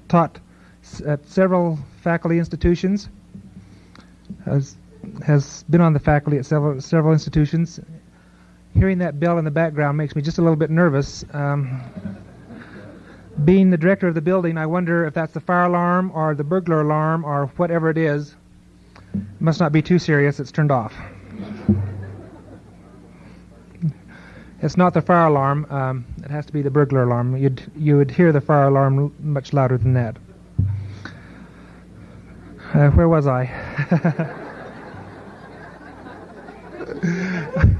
[SPEAKER 14] taught at several faculty institutions. Has has been on the faculty at several several institutions. Hearing that bell in the background makes me just a little bit nervous. Um, being the director of the building, I wonder if that's the fire alarm or the burglar alarm or whatever it is. It must not be too serious. It's turned off. It's not the fire alarm. Um, it has to be the burglar alarm. You'd you would hear the fire alarm much louder than that. Uh, where was I?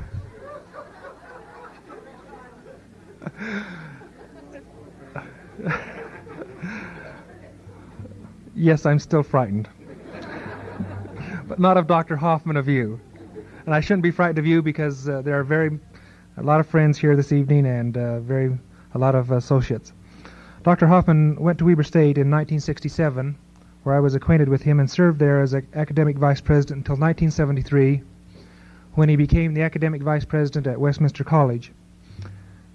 [SPEAKER 14] <laughs> <laughs> yes, I'm still frightened. but not of Dr. Hoffman, of you. And I shouldn't be frightened of you because uh, there are very a lot of friends here this evening and uh, very a lot of associates. Dr. Hoffman went to Weber State in 1967, where I was acquainted with him and served there as academic vice president until 1973, when he became the academic vice president at Westminster College.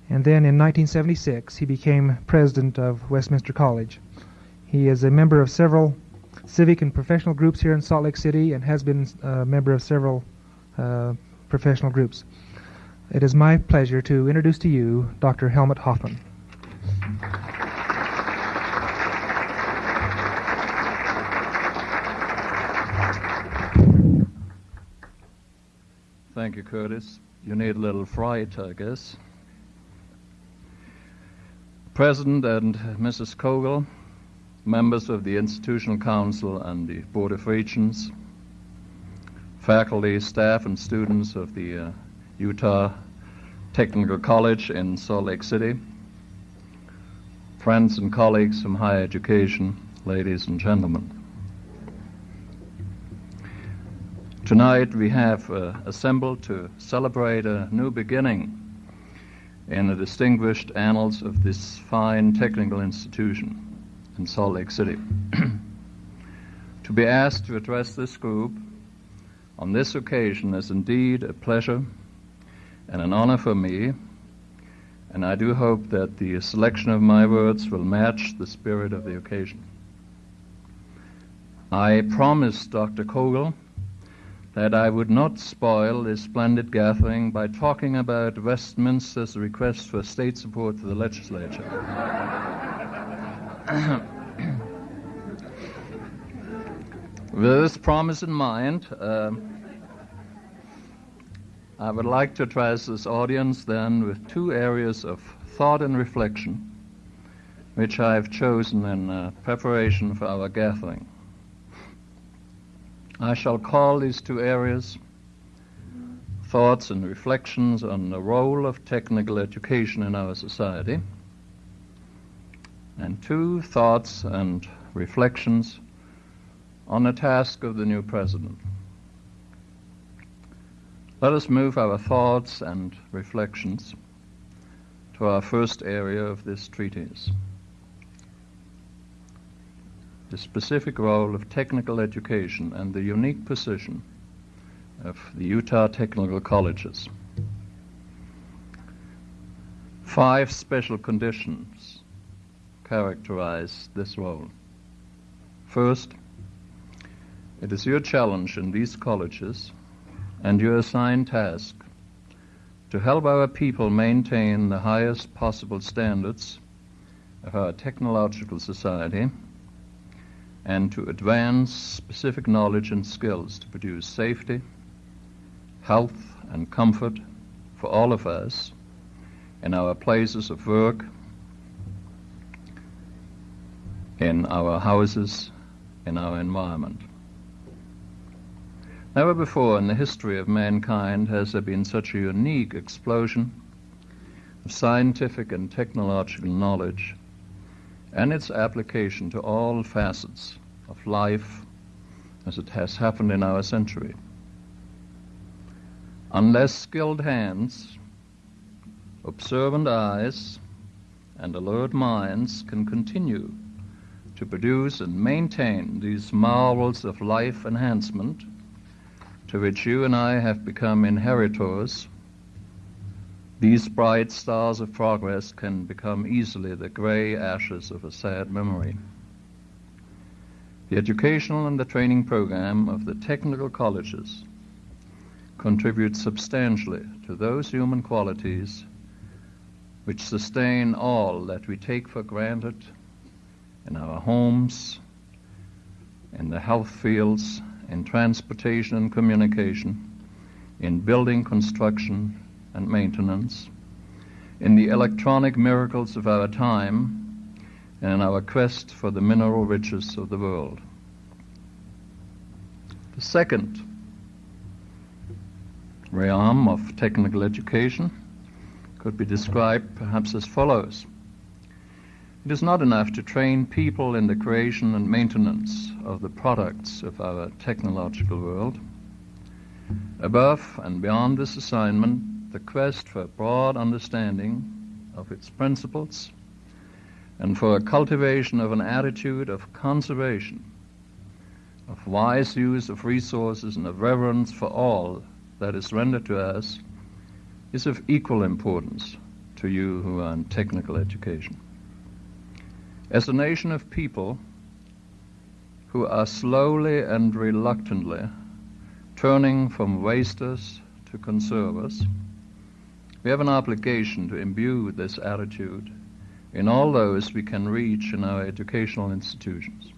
[SPEAKER 14] And then in 1976, he became president of Westminster College. He is a member of several civic and professional groups here in Salt Lake City and has been a member of several uh, professional groups. It is my pleasure to introduce to you Dr. Helmut Hoffman.
[SPEAKER 15] Thank you, Curtis. You need a little fright, I guess. President and Mrs. Kogel, members of the Institutional Council and the Board of Regents, faculty, staff, and students of the uh, Utah Technical College in Salt Lake City, friends and colleagues from higher education, ladies and gentlemen. Tonight we have uh, assembled to celebrate a new beginning in the distinguished annals of this fine technical institution in Salt Lake City. <clears throat> to be asked to address this group on this occasion is indeed a pleasure and an honor for me, and I do hope that the selection of my words will match the spirit of the occasion. I promised Dr. Kogel that I would not spoil this splendid gathering by talking about Westminster's request for state support for the legislature. <coughs> With this promise in mind, uh, I would like to address this audience then with two areas of thought and reflection, which I have chosen in uh, preparation for our gathering. I shall call these two areas thoughts and reflections on the role of technical education in our society, and two thoughts and reflections on the task of the new president. Let us move our thoughts and reflections to our first area of this treatise the specific role of technical education and the unique position of the Utah Technical Colleges. Five special conditions characterize this role. First, it is your challenge in these colleges and your assigned task to help our people maintain the highest possible standards of our technological society and to advance specific knowledge and skills to produce safety, health, and comfort for all of us in our places of work, in our houses, in our environment. Never before in the history of mankind has there been such a unique explosion of scientific and technological knowledge and its application to all facets of life as it has happened in our century. Unless skilled hands, observant eyes, and alert minds can continue to produce and maintain these marvels of life enhancement to which you and I have become inheritors, these bright stars of progress can become easily the gray ashes of a sad memory. The educational and the training program of the technical colleges contribute substantially to those human qualities which sustain all that we take for granted in our homes, in the health fields, in transportation and communication, in building construction, and maintenance, in the electronic miracles of our time, and in our quest for the mineral riches of the world. The second realm of technical education could be described perhaps as follows. It is not enough to train people in the creation and maintenance of the products of our technological world. Above and beyond this assignment, the quest for a broad understanding of its principles and for a cultivation of an attitude of conservation, of wise use of resources, and of reverence for all that is rendered to us is of equal importance to you who are in technical education. As a nation of people who are slowly and reluctantly turning from wasters to conservers, we have an obligation to imbue this attitude in all those we can reach in our educational institutions.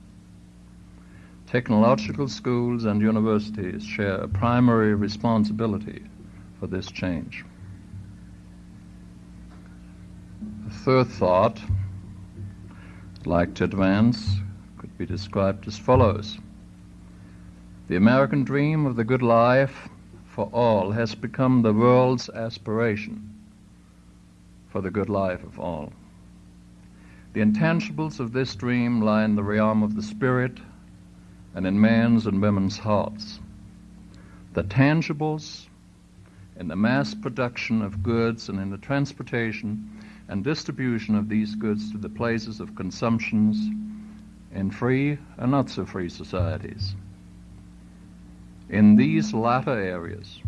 [SPEAKER 15] Technological schools and universities share a primary responsibility for this change. The third thought I'd like to advance could be described as follows. The American dream of the good life for all has become the world's aspiration for the good life of all. The intangibles of this dream lie in the realm of the spirit and in men's and women's hearts. The tangibles in the mass production of goods and in the transportation and distribution of these goods to the places of consumptions in free and not so free societies. In these latter areas,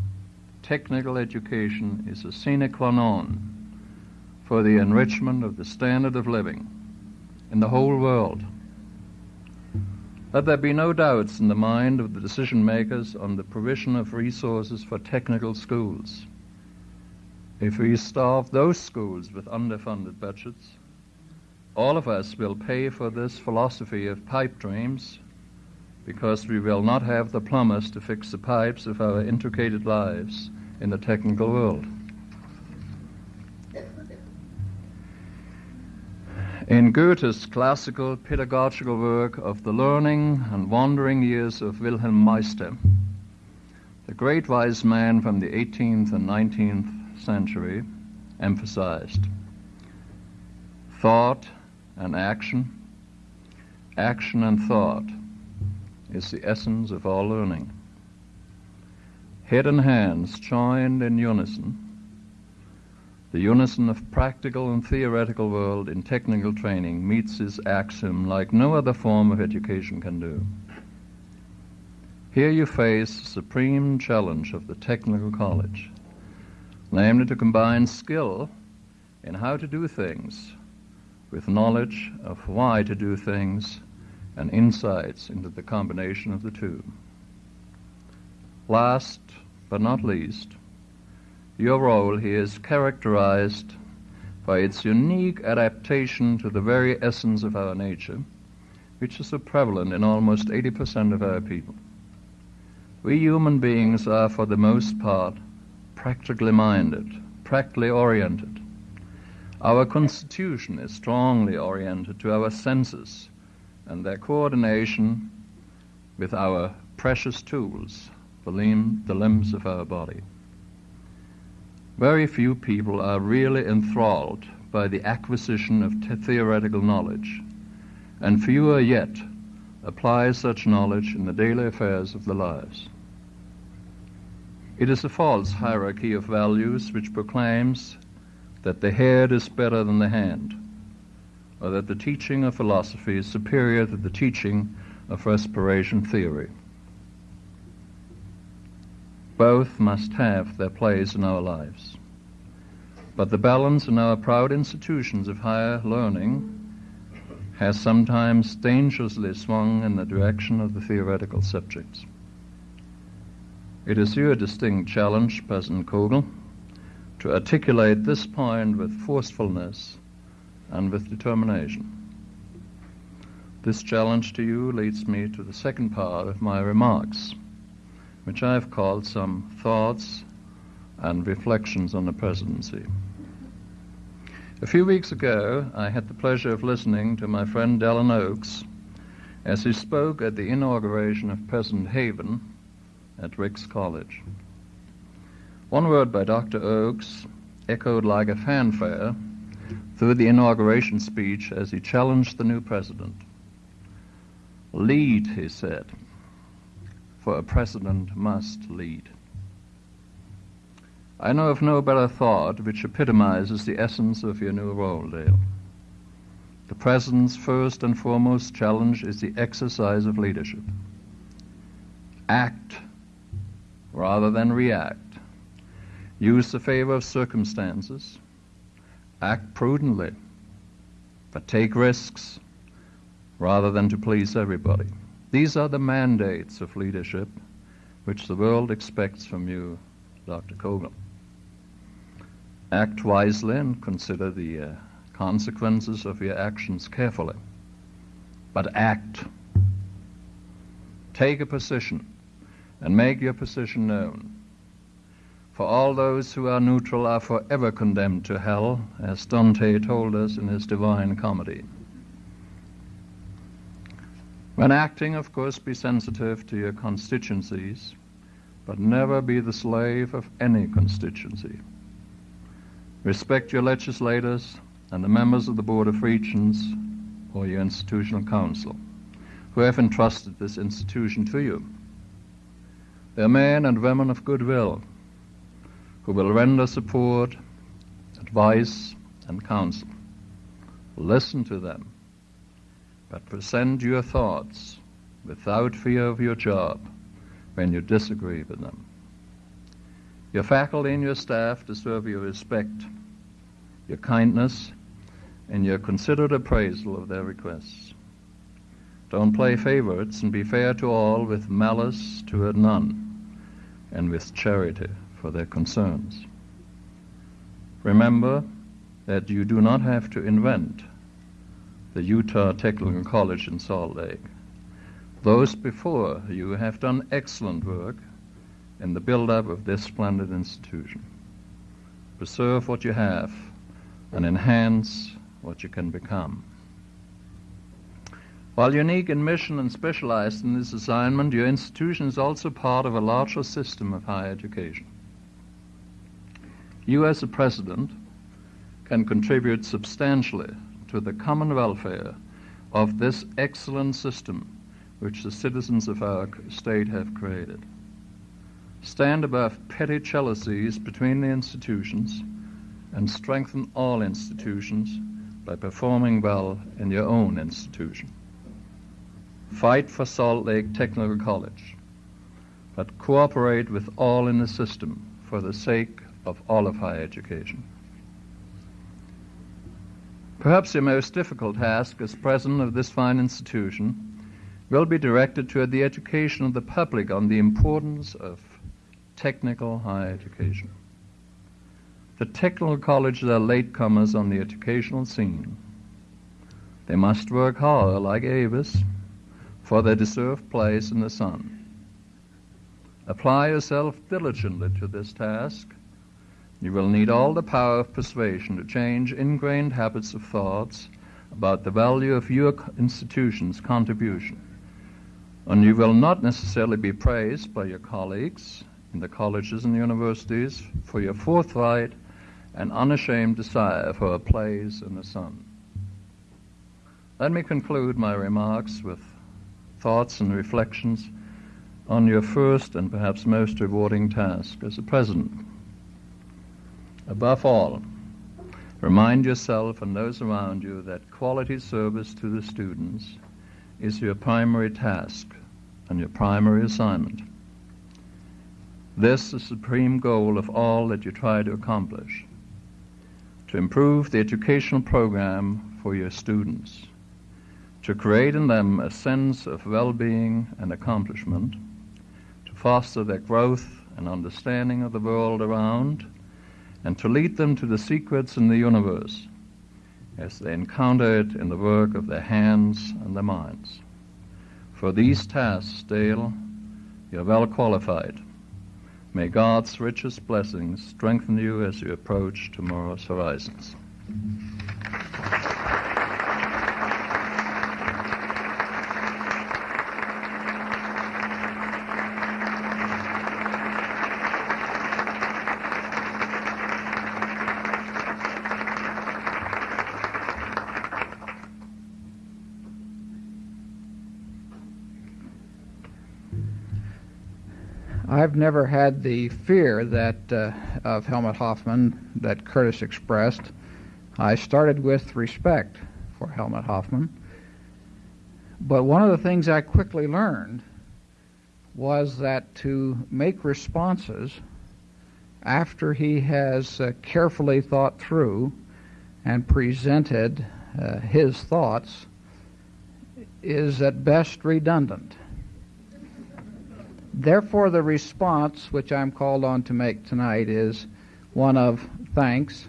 [SPEAKER 15] technical education is a sine qua non for the enrichment of the standard of living in the whole world. Let there be no doubts in the mind of the decision makers on the provision of resources for technical schools. If we starve those schools with underfunded budgets, all of us will pay for this philosophy of pipe dreams because we will not have the plumbers to fix the pipes of our intricated lives in the technical world. In Goethe's classical pedagogical work of the learning and wandering years of Wilhelm Meister, the great wise man from the 18th and 19th century emphasized thought and action, action and thought is the essence of our learning. Head and hands joined in unison the unison of practical and theoretical world in technical training meets this axiom like no other form of education can do. Here you face the supreme challenge of the technical college, namely to combine skill in how to do things with knowledge of why to do things and insights into the combination of the two. Last but not least, your role here is characterized by its unique adaptation to the very essence of our nature, which is so prevalent in almost 80% of our people. We human beings are, for the most part, practically minded, practically oriented. Our constitution is strongly oriented to our senses and their coordination with our precious tools, the, limb, the limbs of our body. Very few people are really enthralled by the acquisition of theoretical knowledge, and fewer yet apply such knowledge in the daily affairs of their lives. It is a false hierarchy of values which proclaims that the head is better than the hand, or that the teaching of philosophy is superior to the teaching of respiration theory. Both must have their place in our lives. But the balance in our proud institutions of higher learning has sometimes dangerously swung in the direction of the theoretical subjects. It is your distinct challenge, President Kogel, to articulate this point with forcefulness and with determination. This challenge to you leads me to the second part of my remarks, which I have called some thoughts and reflections on the presidency. A few weeks ago, I had the pleasure of listening to my friend Dallin Oaks as he spoke at the inauguration of President Hafen at Ricks College. One word by Dr. Oaks echoed like a fanfare through the inauguration speech as he challenged the new president. Lead, he said, for a president must lead. I know of no better thought which epitomizes the essence of your new role, Dale. The President's first and foremost challenge is the exercise of leadership. Act rather than react. Use the favor of circumstances. Act prudently, but take risks rather than to please everybody. These are the mandates of leadership which the world expects from you, Dr. Kogel. Act wisely and consider the uh, consequences of your actions carefully. But act. Take a position and make your position known. For all those who are neutral are forever condemned to hell, as Dante told us in his Divine Comedy. When acting, of course, be sensitive to your constituencies, but never be the slave of any constituency. Respect your legislators and the members of the Board of Regents or your institutional council who have entrusted this institution to you. They are men and women of goodwill who will render support, advice, and counsel. Listen to them, but present your thoughts without fear of your job when you disagree with them. Your faculty and your staff deserve your respect, your kindness, and your considered appraisal of their requests. Don't play favorites and be fair to all with malice toward none, and with charity for their concerns. Remember that you do not have to invent the Utah Technical College in Salt Lake. Those before you have done excellent work in the build-up of this splendid institution. Preserve what you have and enhance what you can become. While unique in mission and specialized in this assignment, your institution is also part of a larger system of higher education. You, as a president, can contribute substantially to the common welfare of this excellent system which the citizens of our state have created. Stand above petty jealousies between the institutions and strengthen all institutions by performing well in your own institution. Fight for Salt Lake Technical College, but cooperate with all in the system for the sake of all of higher education. Perhaps your most difficult task as president of this fine institution will be directed toward the education of the public on the importance of technical higher education. The technical colleges are latecomers on the educational scene. They must work hard, like Avis, for their deserved place in the sun. Apply yourself diligently to this task. You will need all the power of persuasion to change ingrained habits of thoughts about the value of your institution's contribution. And you will not necessarily be praised by your colleagues in the colleges and universities for your forthright and unashamed desire for a place in the sun. Let me conclude my remarks with thoughts and reflections on your first and perhaps most rewarding task as a president. Above all, remind yourself and those around you that quality service to the students is your primary task and your primary assignment. This is the supreme goal of all that you try to accomplish to improve the educational program for your students, to create in them a sense of well being and accomplishment, to foster their growth and understanding of the world around, and to lead them to the secrets in the universe as they encounter it in the work of their hands and their minds. For these tasks, Dale, you're well qualified. May God's richest blessings strengthen you as you approach tomorrow's horizons.
[SPEAKER 12] Never had the fear that uh, of Helmut Hoffman that Curtis expressed. I started with respect for Helmut Hoffman. But one of the things I quickly learned was that to make responses after he has uh, carefully thought through and presented uh, his thoughts is at best redundant. Therefore, the response which I'm called on to make tonight is one of thanks.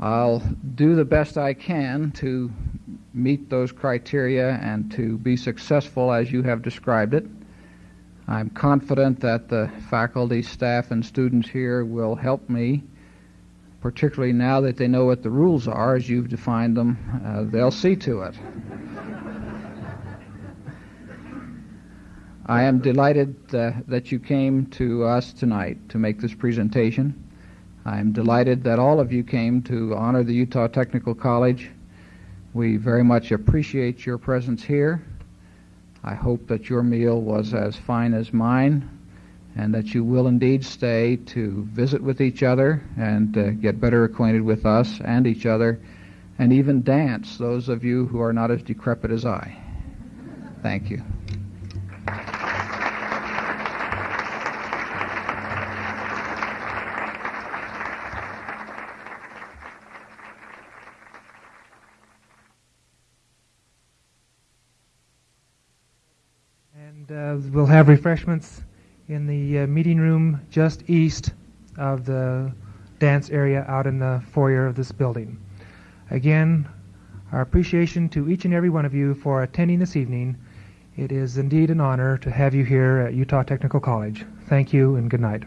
[SPEAKER 12] I'll do the best I can to meet those criteria and to be successful as you have described it. I'm confident that the faculty, staff, and students here will help me, particularly now that they know what the rules are as you've defined them. Uh, they'll see to it. I am delighted uh, that you came to us tonight to make this presentation. I'm delighted that all of you came to honor the Utah Technical College. We very much appreciate your presence here. I hope that your meal was as fine as mine and that you will indeed stay to visit with each other and uh, get better acquainted with us and each other and even dance, those of you who are not as decrepit as I. Thank you.
[SPEAKER 14] We'll have refreshments in the uh, meeting room just east of the dance area out in the foyer of this building. Again, our appreciation to each and every one of you for attending this evening. It is indeed an honor to have you here at Utah Technical College. Thank you and good night.